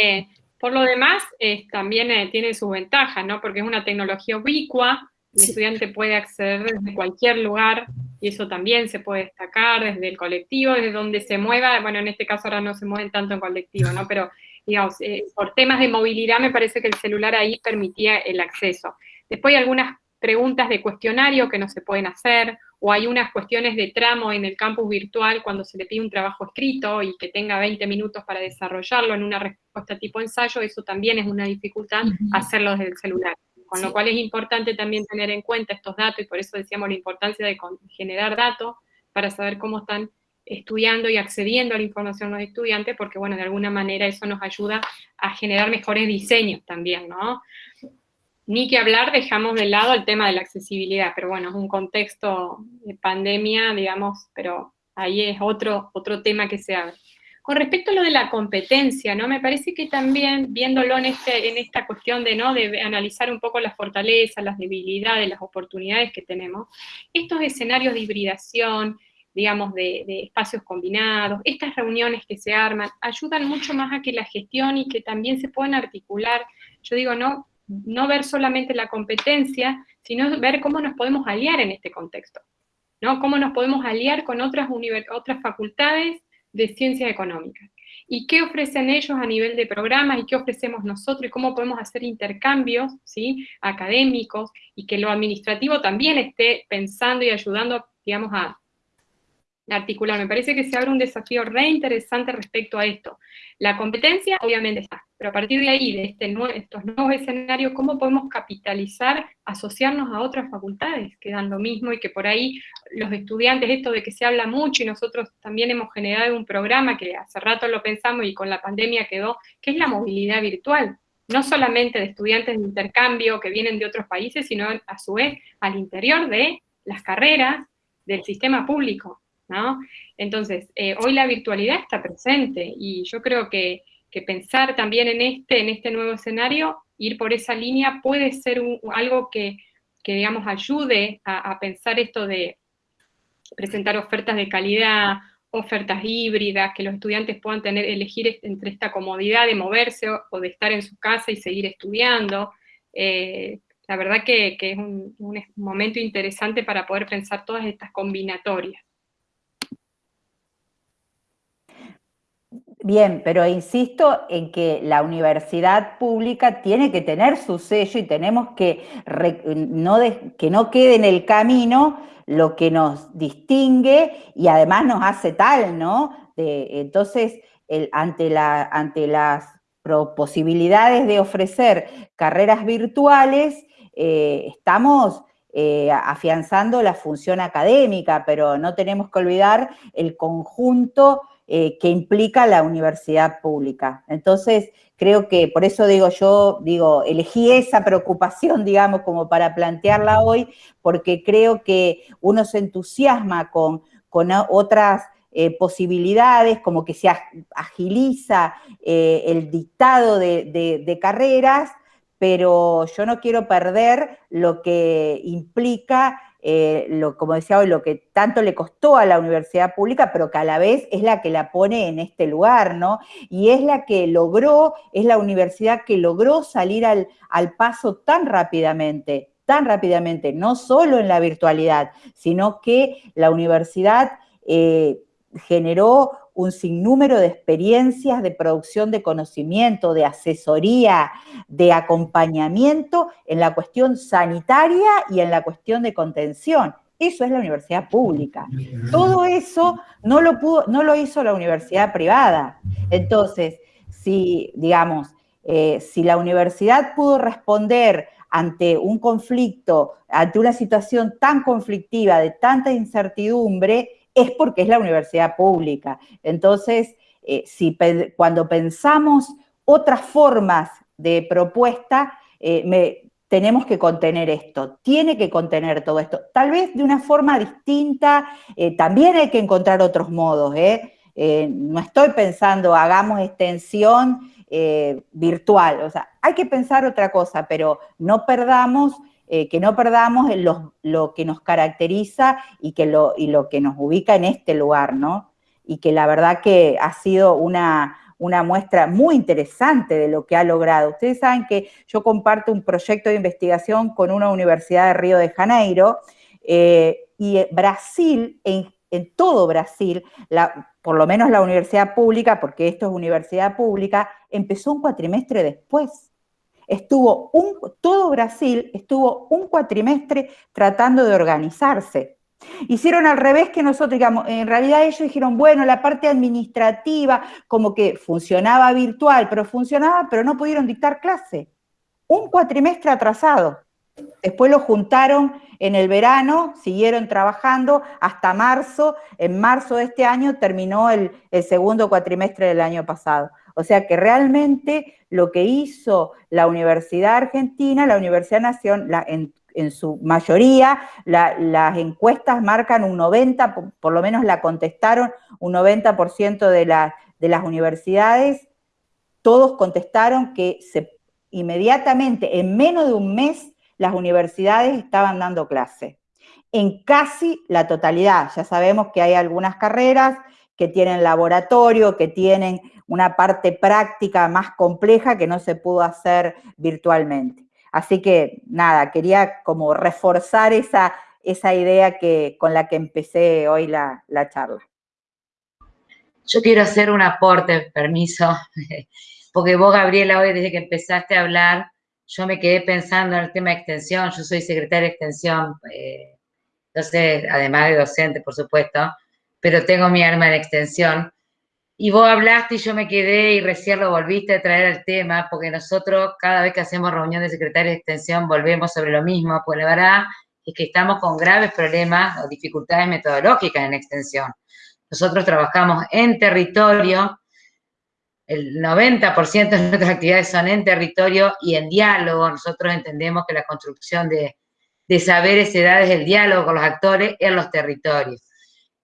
eh, por lo demás, también eh, tiene su ventaja, ¿no? Porque es una tecnología ubicua, el estudiante puede acceder desde cualquier lugar y eso también se puede destacar desde el colectivo, desde donde se mueva, bueno, en este caso ahora no se mueven tanto en colectivo, ¿no? Pero, digamos, por temas de movilidad me parece que el celular ahí permitía el acceso. Después hay algunas preguntas de cuestionario que no se pueden hacer, o hay unas cuestiones de tramo en el campus virtual cuando se le pide un trabajo escrito y que tenga 20 minutos para desarrollarlo en una respuesta tipo ensayo, eso también es una dificultad hacerlo desde el celular. Con lo cual es importante también tener en cuenta estos datos y por eso decíamos la importancia de generar datos para saber cómo están estudiando y accediendo a la información los estudiantes, porque bueno, de alguna manera eso nos ayuda a generar mejores diseños también, ¿no? Ni que hablar, dejamos de lado el tema de la accesibilidad, pero bueno, es un contexto de pandemia, digamos, pero ahí es otro, otro tema que se abre. Con respecto a lo de la competencia, ¿no? Me parece que también, viéndolo en, este, en esta cuestión de, ¿no? de analizar un poco las fortalezas, las debilidades, las oportunidades que tenemos, estos escenarios de hibridación, digamos, de, de, espacios combinados, estas reuniones que se arman, ayudan mucho más a que la gestión y que también se puedan articular, yo digo, no, no ver solamente la competencia, sino ver cómo nos podemos aliar en este contexto, ¿no? Cómo nos podemos aliar con otras, otras facultades de ciencias económicas. ¿Y qué ofrecen ellos a nivel de programas y qué ofrecemos nosotros y cómo podemos hacer intercambios ¿sí? académicos y que lo administrativo también esté pensando y ayudando, digamos, a, articular. Me parece que se abre un desafío re interesante respecto a esto. La competencia obviamente está, pero a partir de ahí, de este estos nuevos escenarios, ¿cómo podemos capitalizar, asociarnos a otras facultades que dan lo mismo y que por ahí los estudiantes, esto de que se habla mucho y nosotros también hemos generado un programa que hace rato lo pensamos y con la pandemia quedó, que es la movilidad virtual no solamente de estudiantes de intercambio que vienen de otros países, sino a su vez al interior de las carreras del sistema público. Entonces, eh, hoy la virtualidad está presente y yo creo que, pensar también en este, en este nuevo escenario, ir por esa línea puede ser algo que digamos, ayude a, pensar esto de presentar ofertas de calidad, ofertas híbridas, que los estudiantes puedan tener, elegir entre esta comodidad de moverse o, de estar en su casa y seguir estudiando. Eh, la verdad que, es un, momento interesante para poder pensar todas estas combinatorias.
Bien, pero insisto en que la universidad pública tiene que tener su sello y tenemos que no, que no quede en el camino lo que nos distingue y además nos hace tal, ¿no? entonces, ante, la, ante las posibilidades de ofrecer carreras virtuales, eh, estamos eh, afianzando la función académica, pero no tenemos que olvidar el conjunto eh, que implica la universidad pública. Entonces, creo que por eso digo yo, digo, elegí esa preocupación, digamos, como para plantearla hoy, porque creo que uno se entusiasma con, con otras posibilidades, como que se agiliza el dictado de carreras, pero yo no quiero perder lo que implica, eh, lo, como decía hoy, lo que tanto le costó a la universidad pública, pero que a la vez es la que la pone en este lugar, ¿no? Y es la que logró, es la universidad que logró salir al, paso tan rápidamente, tan rápidamente, no solo en la virtualidad, sino que la universidad eh, generó un sinnúmero de experiencias de producción de conocimiento, de asesoría, de acompañamiento en la cuestión sanitaria y en la cuestión de contención. Eso es la universidad pública. Todo eso no lo, pudo, no lo hizo la universidad privada. Entonces, si, digamos, eh, si la universidad pudo responder ante un conflicto, ante una situación tan conflictiva, de tanta incertidumbre, es porque es la universidad pública. Entonces, eh, si, cuando pensamos otras formas de propuesta, eh, tenemos que contener esto, tiene que contener todo esto. Tal vez de una forma distinta, eh, también hay que encontrar otros modos. no estoy pensando, hagamos extensión virtual, o sea, hay que pensar otra cosa, pero no perdamos eh, que no perdamos lo, que nos caracteriza y, que lo, y lo que nos ubica en este lugar, ¿no? Y que la verdad que ha sido una, muestra muy interesante de lo que ha logrado. Ustedes saben que yo comparto un proyecto de investigación con una universidad de Río de Janeiro eh, y Brasil, en, todo Brasil, por lo menos la universidad pública, porque esto es universidad pública, empezó un cuatrimestre después estuvo todo Brasil estuvo un cuatrimestre tratando de organizarse. Hicieron al revés que nosotros, digamos, en realidad ellos dijeron, bueno, la parte administrativa como que funcionaba virtual, pero funcionaba, pero no pudieron dictar clase. Un cuatrimestre atrasado. Después lo juntaron en el verano, siguieron trabajando hasta marzo. En marzo de este año terminó el segundo cuatrimestre del año pasado. O sea que realmente lo que hizo la Universidad Argentina, la Universidad Nación, en, su mayoría, las encuestas marcan un 90, por, lo menos la contestaron un 90% de, las universidades, todos contestaron que inmediatamente, en menos de un mes, las universidades estaban dando clase. En casi la totalidad. Ya sabemos que hay algunas carreras que tienen laboratorio, que tienen una parte práctica más compleja que no se pudo hacer virtualmente. Así que nada, quería como reforzar esa, esa idea que, con la que empecé hoy la, la charla.
Yo quiero hacer un aporte, permiso, *laughs* porque vos, Gabriela, hoy desde que empezaste a hablar, yo me quedé pensando en el tema de extensión, yo soy secretaria de extensión, eh, entonces, además de docente, por supuesto, pero tengo mi arma en extensión, y vos hablaste y yo me quedé y recién lo volviste a traer al tema, porque nosotros cada vez que hacemos reunión de secretarios de extensión volvemos sobre lo mismo, pues la verdad es que estamos con graves problemas o dificultades metodológicas en extensión. Nosotros trabajamos en territorio, el 90% de nuestras actividades son en territorio y en diálogo. Nosotros entendemos que la construcción de, de saberes se da desde el diálogo con los actores en los territorios.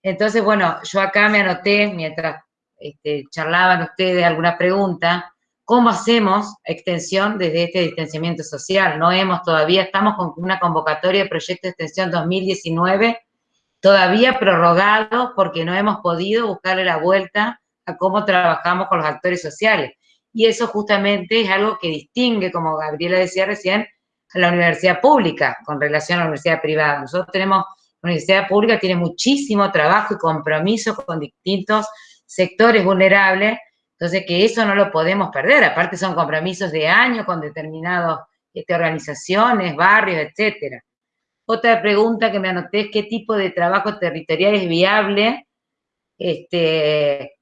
Entonces, bueno, yo acá me anoté, mientras este, charlaban ustedes alguna pregunta, cómo hacemos extensión desde este distanciamiento social. No hemos todavía, estamos con una convocatoria de proyecto de extensión 2019, todavía prorrogado porque no hemos podido buscarle la vuelta a cómo trabajamos con los actores sociales. Y eso justamente es algo que distingue, como Gabriela decía recién, a la universidad pública con relación a la universidad privada. Nosotros tenemos, universidad pública tiene muchísimo trabajo y compromiso con distintos sectores vulnerables, entonces que eso no lo podemos perder, aparte son compromisos de años con determinadas este, organizaciones, barrios, etcétera. Otra pregunta que me anoté es qué tipo de trabajo territorial es viable este,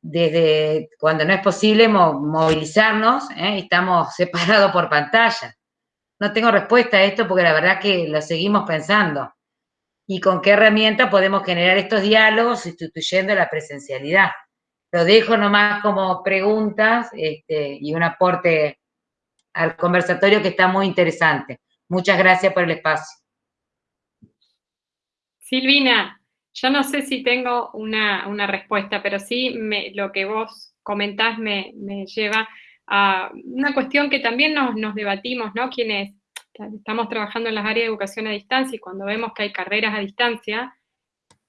desde cuando no es posible movilizarnos, ¿eh? estamos separados por pantalla. No tengo respuesta a esto porque la verdad que lo seguimos pensando. ¿Y con qué herramienta podemos generar estos diálogos sustituyendo la presencialidad? Lo dejo nomás como preguntas este, y un aporte al conversatorio que está muy interesante. Muchas gracias por el espacio.
Silvina, yo no sé si tengo una, respuesta, pero sí lo que vos comentás me, lleva a una cuestión que también nos, debatimos, ¿no? Quienes estamos trabajando en las áreas de educación a distancia y cuando vemos que hay carreras a distancia,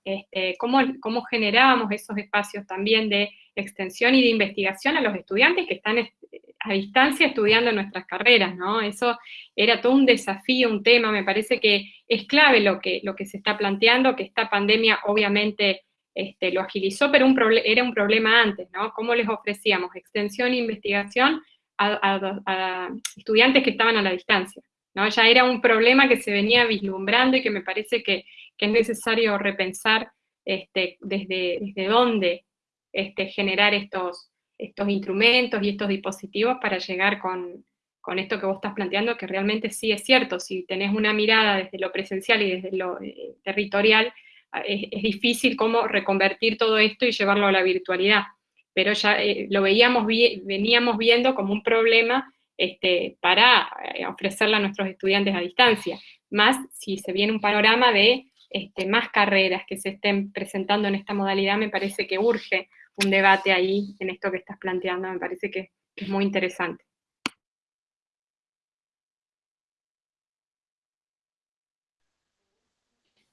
este, cómo, cómo generábamos esos espacios también de extensión y de investigación a los estudiantes que están a distancia estudiando nuestras carreras, ¿no? Eso era todo un desafío, un tema, me parece que es clave lo que, lo que se está planteando, que esta pandemia obviamente este, lo agilizó, pero era un problema antes, ¿no? ¿Cómo les ofrecíamos extensión e investigación a, estudiantes que estaban a la distancia? ¿No? Ya era un problema que se venía vislumbrando y que me parece que, es necesario repensar este, desde, desde dónde este, generar estos, estos instrumentos y estos dispositivos para llegar con, esto que vos estás planteando, que realmente sí es cierto, si tenés una mirada desde lo presencial y desde lo eh, territorial, es, difícil cómo reconvertir todo esto y llevarlo a la virtualidad, pero ya eh, lo veíamos, veníamos viendo como un problema este, para eh, ofrecerle a nuestros estudiantes a distancia, más si se viene un panorama de este, más carreras que se estén presentando en esta modalidad, me parece que urge un debate ahí en esto que estás planteando, me parece que, es muy interesante.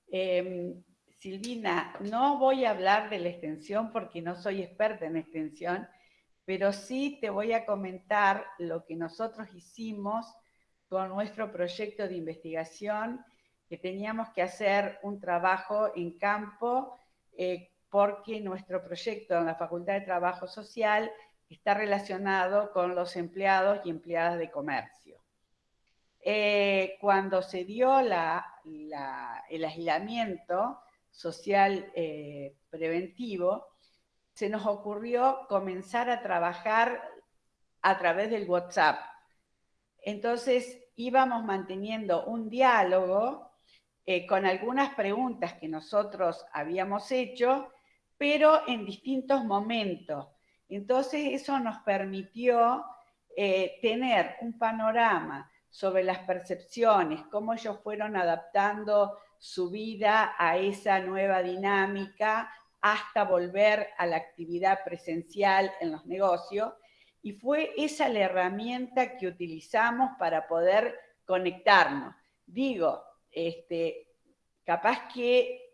Em, Silvina, no voy a hablar de la extensión porque no soy experta en extensión, pero sí te voy a comentar lo que nosotros hicimos con nuestro proyecto de investigación, que teníamos que hacer un trabajo en campo eh, porque nuestro proyecto en la Facultad de Trabajo Social está relacionado con los empleados y empleadas de comercio. Eh, cuando se dio el aislamiento social eh, preventivo, se nos ocurrió comenzar a trabajar a través del WhatsApp. Entonces íbamos manteniendo un diálogo eh, con algunas preguntas que nosotros habíamos hecho pero en distintos momentos. Entonces eso nos permitió eh, tener un panorama sobre las percepciones, cómo ellos fueron adaptando su vida a esa nueva dinámica hasta volver a la actividad presencial en los negocios. Y fue esa la herramienta que utilizamos para poder conectarnos. Digo, este, capaz que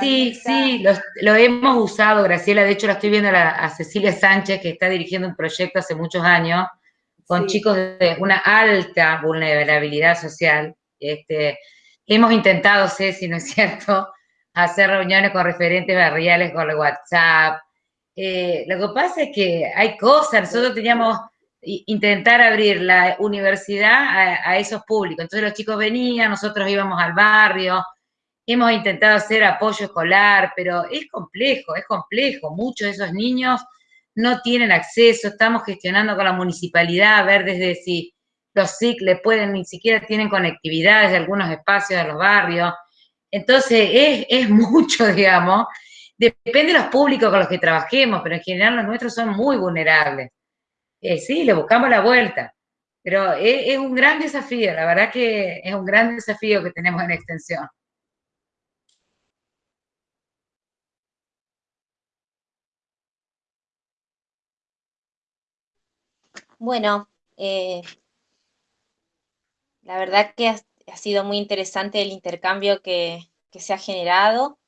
Sí, sí, lo, hemos usado, Graciela. De hecho, la estoy viendo a, Cecilia Sánchez, que está dirigiendo un proyecto hace muchos años con chicos de una alta vulnerabilidad social. Este, hemos intentado, si no es cierto, hacer reuniones con referentes barriales con el WhatsApp. Eh, lo que pasa es que hay cosas, nosotros teníamos intentar abrir la universidad a, esos públicos. Entonces los chicos venían, nosotros íbamos al barrio, Hemos intentado hacer apoyo escolar, pero es complejo, es complejo. Muchos de esos niños no tienen acceso, estamos gestionando con la municipalidad a ver desde si los SIC le pueden, ni siquiera tienen conectividad desde algunos espacios de los barrios. Entonces, es, es *laughs* mucho, digamos. Depende de los públicos con los que trabajemos, pero en general los nuestros son muy vulnerables. Eh, sí, le buscamos la vuelta, pero es, un gran desafío, la verdad que es un gran desafío que tenemos en extensión.
Bueno, eh, la verdad que ha, sido muy interesante el intercambio que, se ha generado.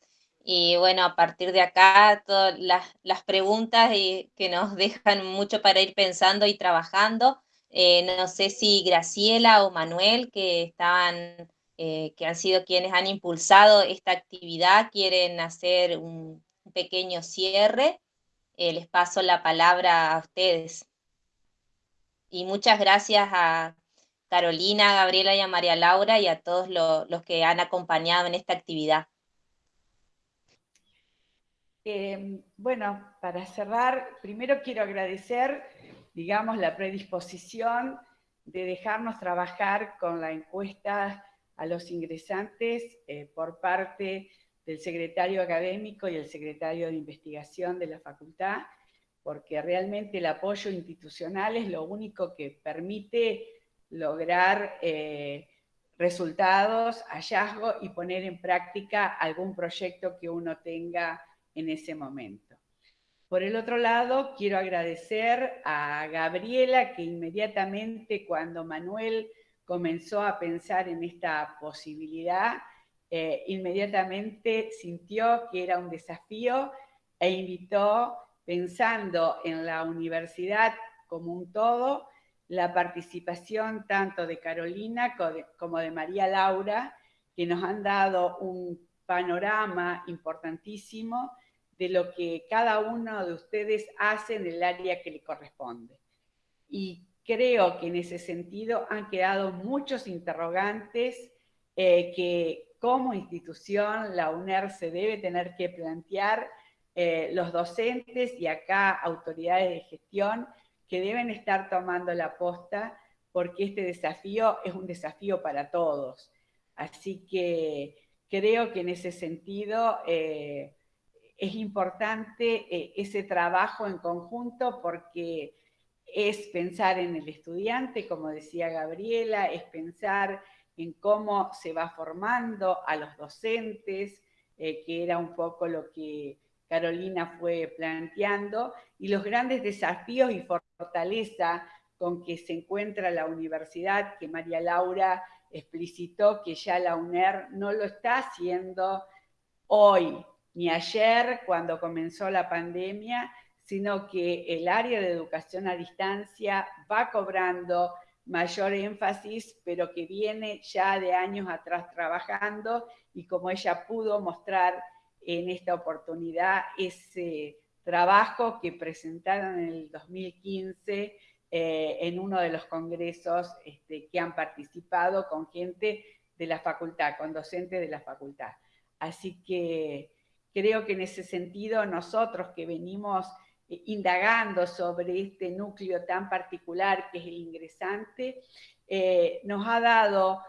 Y bueno, a partir de acá, todas las, preguntas que nos *laughs* dejan mucho para ir pensando y trabajando. Eh, no sé si Graciela o Manuel, que estaban, eh, que han sido quienes han impulsado esta actividad, quieren hacer un, pequeño cierre. Eh, les paso la palabra a ustedes. Y muchas gracias a Carolina, Gabriela y a María Laura y a todos los que han acompañado en esta actividad.
Em, bueno, para cerrar, primero quiero agradecer, digamos, la predisposición de dejarnos trabajar con la encuesta a los ingresantes eh, por parte del secretario académico y el secretario de investigación de la facultad, porque realmente el apoyo institucional es lo único que permite lograr eh, resultados, hallazgos y poner en práctica algún proyecto que uno tenga en ese momento. Por el otro lado, quiero agradecer a Gabriela que inmediatamente cuando Manuel comenzó a pensar en esta posibilidad, eh, inmediatamente sintió que era un desafío e invitó, pensando en la universidad como un todo, la participación tanto de Carolina como de María Laura, que nos han dado un panorama importantísimo de lo que cada uno de ustedes hace en el área que le corresponde. Y creo que en ese sentido han quedado muchos interrogantes eh, que como institución la UNER se debe tener que plantear eh, los docentes y acá autoridades de gestión que deben estar tomando la posta porque este desafío es un desafío para todos. Así que creo que en ese sentido eh, es importante eh, ese trabajo en conjunto porque es pensar en el estudiante, como decía Gabriela, es pensar en cómo se va formando a los docentes, eh, que era un poco lo que Carolina fue planteando, y los grandes desafíos y con que se encuentra la universidad, que María Laura explicitó que ya la UNER no lo está haciendo hoy ni ayer cuando comenzó la pandemia, sino que el área de educación a distancia va cobrando mayor énfasis, pero que viene ya de años atrás trabajando y como ella pudo mostrar en esta oportunidad ese trabajo que presentaron en el 2015 eh, en uno de los congresos este, que han participado con gente de la facultad, con docentes de la facultad. Así que creo que en ese sentido nosotros que venimos eh, indagando sobre este núcleo tan particular que es el ingresante, eh, nos ha dado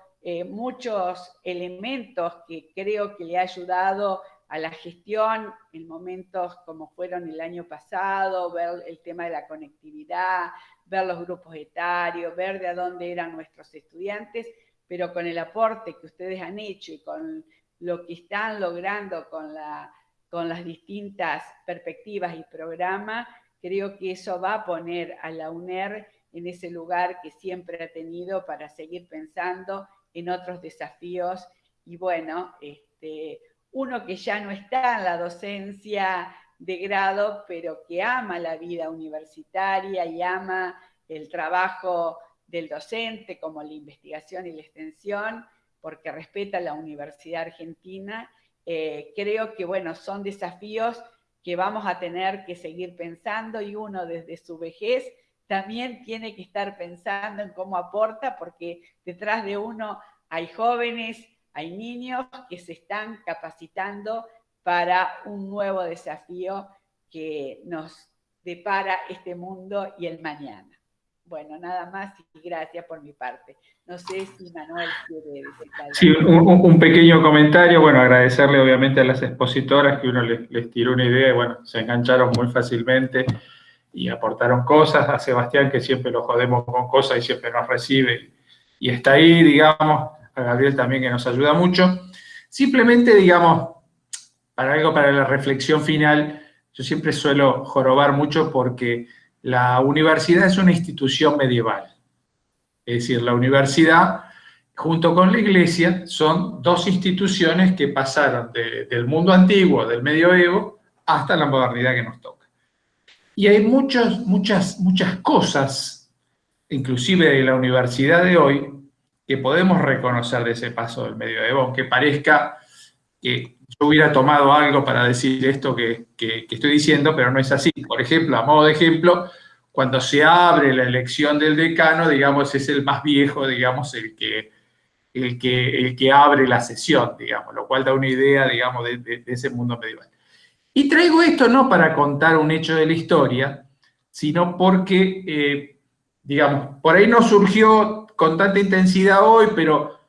muchos elementos que creo que le ha ayudado a la gestión en momentos como fueron el año pasado, ver el tema de la conectividad, ver los grupos etarios, ver de dónde eran nuestros estudiantes, pero con el aporte que ustedes han hecho y con lo que están logrando con la con las distintas perspectivas y programas, creo que eso va a poner a la UNER en ese lugar que siempre ha tenido para seguir pensando en otros desafíos. Y bueno, este, uno que ya no está en la docencia de grado, pero que ama la vida universitaria y ama el trabajo del docente como la investigación y la extensión, porque respeta la Universidad Argentina eh, creo que, bueno, son desafíos que vamos a tener que seguir pensando y uno desde su vejez también tiene que estar pensando en cómo aporta, porque detrás de uno hay jóvenes, hay niños que se están capacitando para un nuevo desafío que nos depara este mundo y el mañana. Bueno, nada más y gracias por mi parte. No sé si Manuel quiere decir algo.
Sí, un, pequeño comentario. Bueno, agradecerle obviamente a las expositoras que uno les, tiró una idea y bueno, se engancharon muy fácilmente y aportaron cosas. A Sebastián, que siempre lo jodemos con cosas y siempre nos recibe y está ahí, digamos. A Gabriel también que nos ayuda mucho. Simplemente, digamos, para algo para la reflexión final, yo siempre suelo jorobar mucho porque la universidad es una institución medieval. Es decir, la universidad junto con la iglesia son dos instituciones que pasaron del mundo antiguo, del medioevo, hasta la modernidad que nos toca. Y hay muchas, muchas, muchas cosas, inclusive de la universidad de hoy, que podemos reconocer de ese paso del medioevo, aunque parezca que yo hubiera tomado algo para decir esto que, estoy diciendo, pero no es así. Por ejemplo, a modo de ejemplo, cuando se abre la elección del decano, digamos, es el más viejo, digamos, el que, el que, el que abre la sesión, digamos, lo cual da una idea, digamos, de, ese mundo medieval. Y traigo esto no para contar un hecho de la historia, sino porque, eh, digamos, por ahí no surgió con tanta intensidad hoy, pero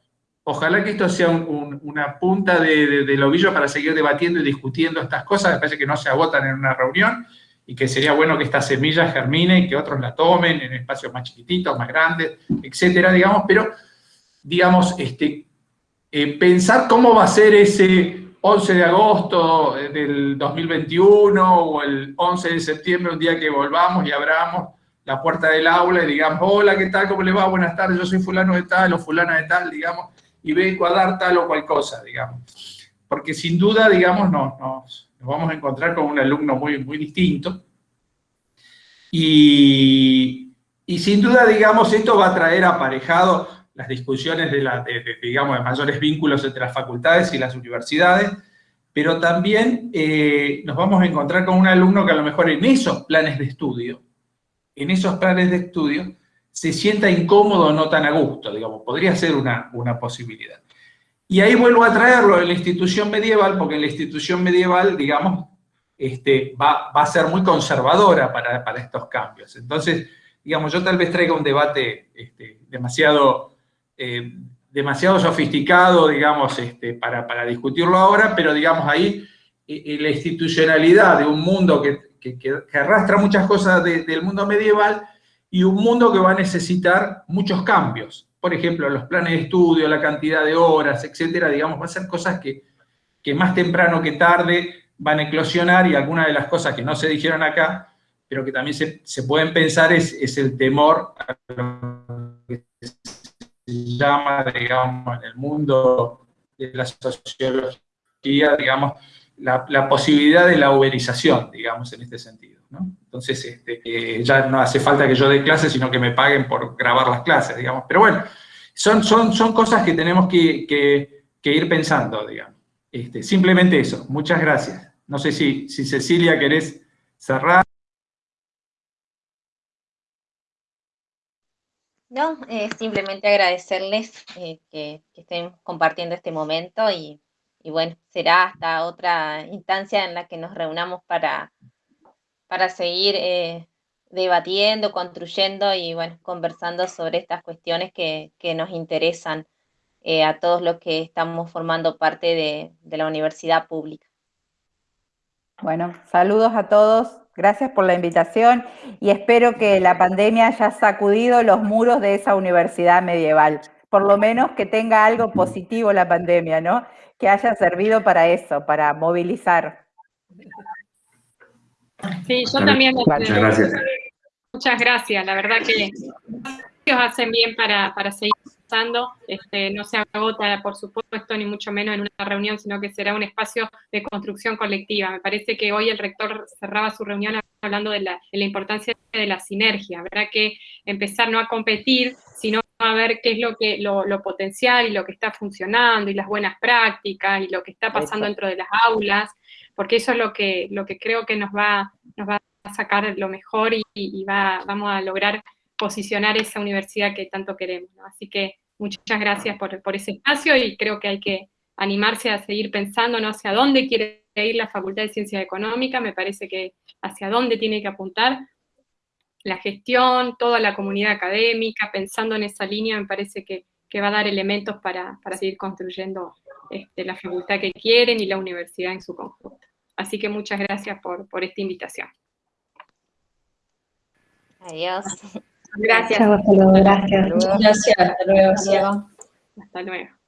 ojalá que esto sea una punta de, del ovillo para seguir debatiendo y discutiendo estas cosas, me parece que no se agotan en una reunión, y que sería bueno que esta semilla germine y que otros la tomen en espacios más chiquititos, más grandes, etcétera, digamos, pero, digamos, este, eh, pensar cómo va a ser ese 11 de agosto del 2021 o el 11 de septiembre, un día que volvamos y abramos la puerta del aula y digamos, hola, ¿qué tal? ¿Cómo le va? Buenas tardes, yo soy fulano de tal o fulana de tal, digamos, y vengo a tal o cual cosa, digamos. Porque sin duda, digamos, nos, nos, vamos a encontrar con un alumno muy, muy distinto. Y, y sin duda, digamos, esto va a traer aparejado las discusiones de, la, digamos, de mayores vínculos entre las facultades y las universidades, pero también eh, nos vamos a encontrar con un alumno que a lo mejor en esos planes de estudio en esos planes de estudio se sienta incómodo o no tan a gusto, digamos, podría ser una, posibilidad. Y ahí vuelvo a traerlo en la institución medieval, porque en la institución medieval, digamos, este, va, a ser muy conservadora para, estos cambios. Entonces, digamos, yo tal vez traiga un debate este, demasiado, eh, demasiado sofisticado, digamos, este, para, para, discutirlo ahora, pero digamos ahí eh, eh, la institucionalidad de un mundo que, que, arrastra muchas cosas del mundo medieval y un mundo que va a necesitar muchos cambios. Por ejemplo, los planes de estudio, la cantidad de horas, etcétera, digamos, va a ser cosas que, más temprano que tarde van a eclosionar y algunas de las cosas que no se dijeron acá, pero que también se, pueden pensar es, el temor que se llama, digamos, en el mundo de la sociología, digamos, la, posibilidad de la uberización, digamos, en este sentido. ¿no? Entonces, este, eh, ya no hace falta que yo dé clases, sino que me paguen por grabar las clases, digamos. Pero bueno, son, son, son cosas que tenemos que, ir pensando, digamos. Este, simplemente eso. Muchas gracias. No sé si, si Cecilia querés cerrar.
No, simplemente agradecerles eh, que, que, estén compartiendo este momento y y bueno, será hasta otra instancia en la que nos reunamos para, para seguir eh, debatiendo, construyendo y bueno, conversando sobre estas cuestiones que, nos interesan eh, a todos los que estamos formando parte de, de la universidad pública.
Bueno, saludos a todos, gracias por la invitación y espero que la pandemia haya sacudido los muros de esa universidad medieval por lo menos que tenga algo positivo la pandemia, ¿no? Que haya servido para eso, para movilizar.
Sí, yo también. Muchas gracias. Muchas gracias, la verdad que ellos hacen bien para, para seguir este, no se agota, por supuesto, ni mucho menos en una reunión, sino que será un espacio de construcción colectiva. Me parece que hoy el rector cerraba su reunión hablando de la, importancia de la sinergia. Habrá que empezar no a competir, sino a ver qué es lo que lo, potencial y lo que está funcionando y las buenas prácticas y lo que está pasando dentro de las aulas, porque eso es lo que, lo que creo que nos va, nos va a sacar lo mejor y, va, vamos a lograr posicionar esa universidad que tanto queremos. Así que Muchas gracias por, ese espacio y creo que hay que animarse a seguir pensando ¿no? hacia dónde quiere ir la Facultad de Ciencias Económicas, me parece que hacia dónde tiene que apuntar la gestión, toda la comunidad académica, pensando en esa línea, me parece que, va a dar elementos para, seguir construyendo este, la facultad que quieren y la universidad en su conjunto. Así que muchas gracias por, por esta invitación.
Adiós.
Gracias. Hasta luego, gracias. Gracias, hasta luego. Hasta luego.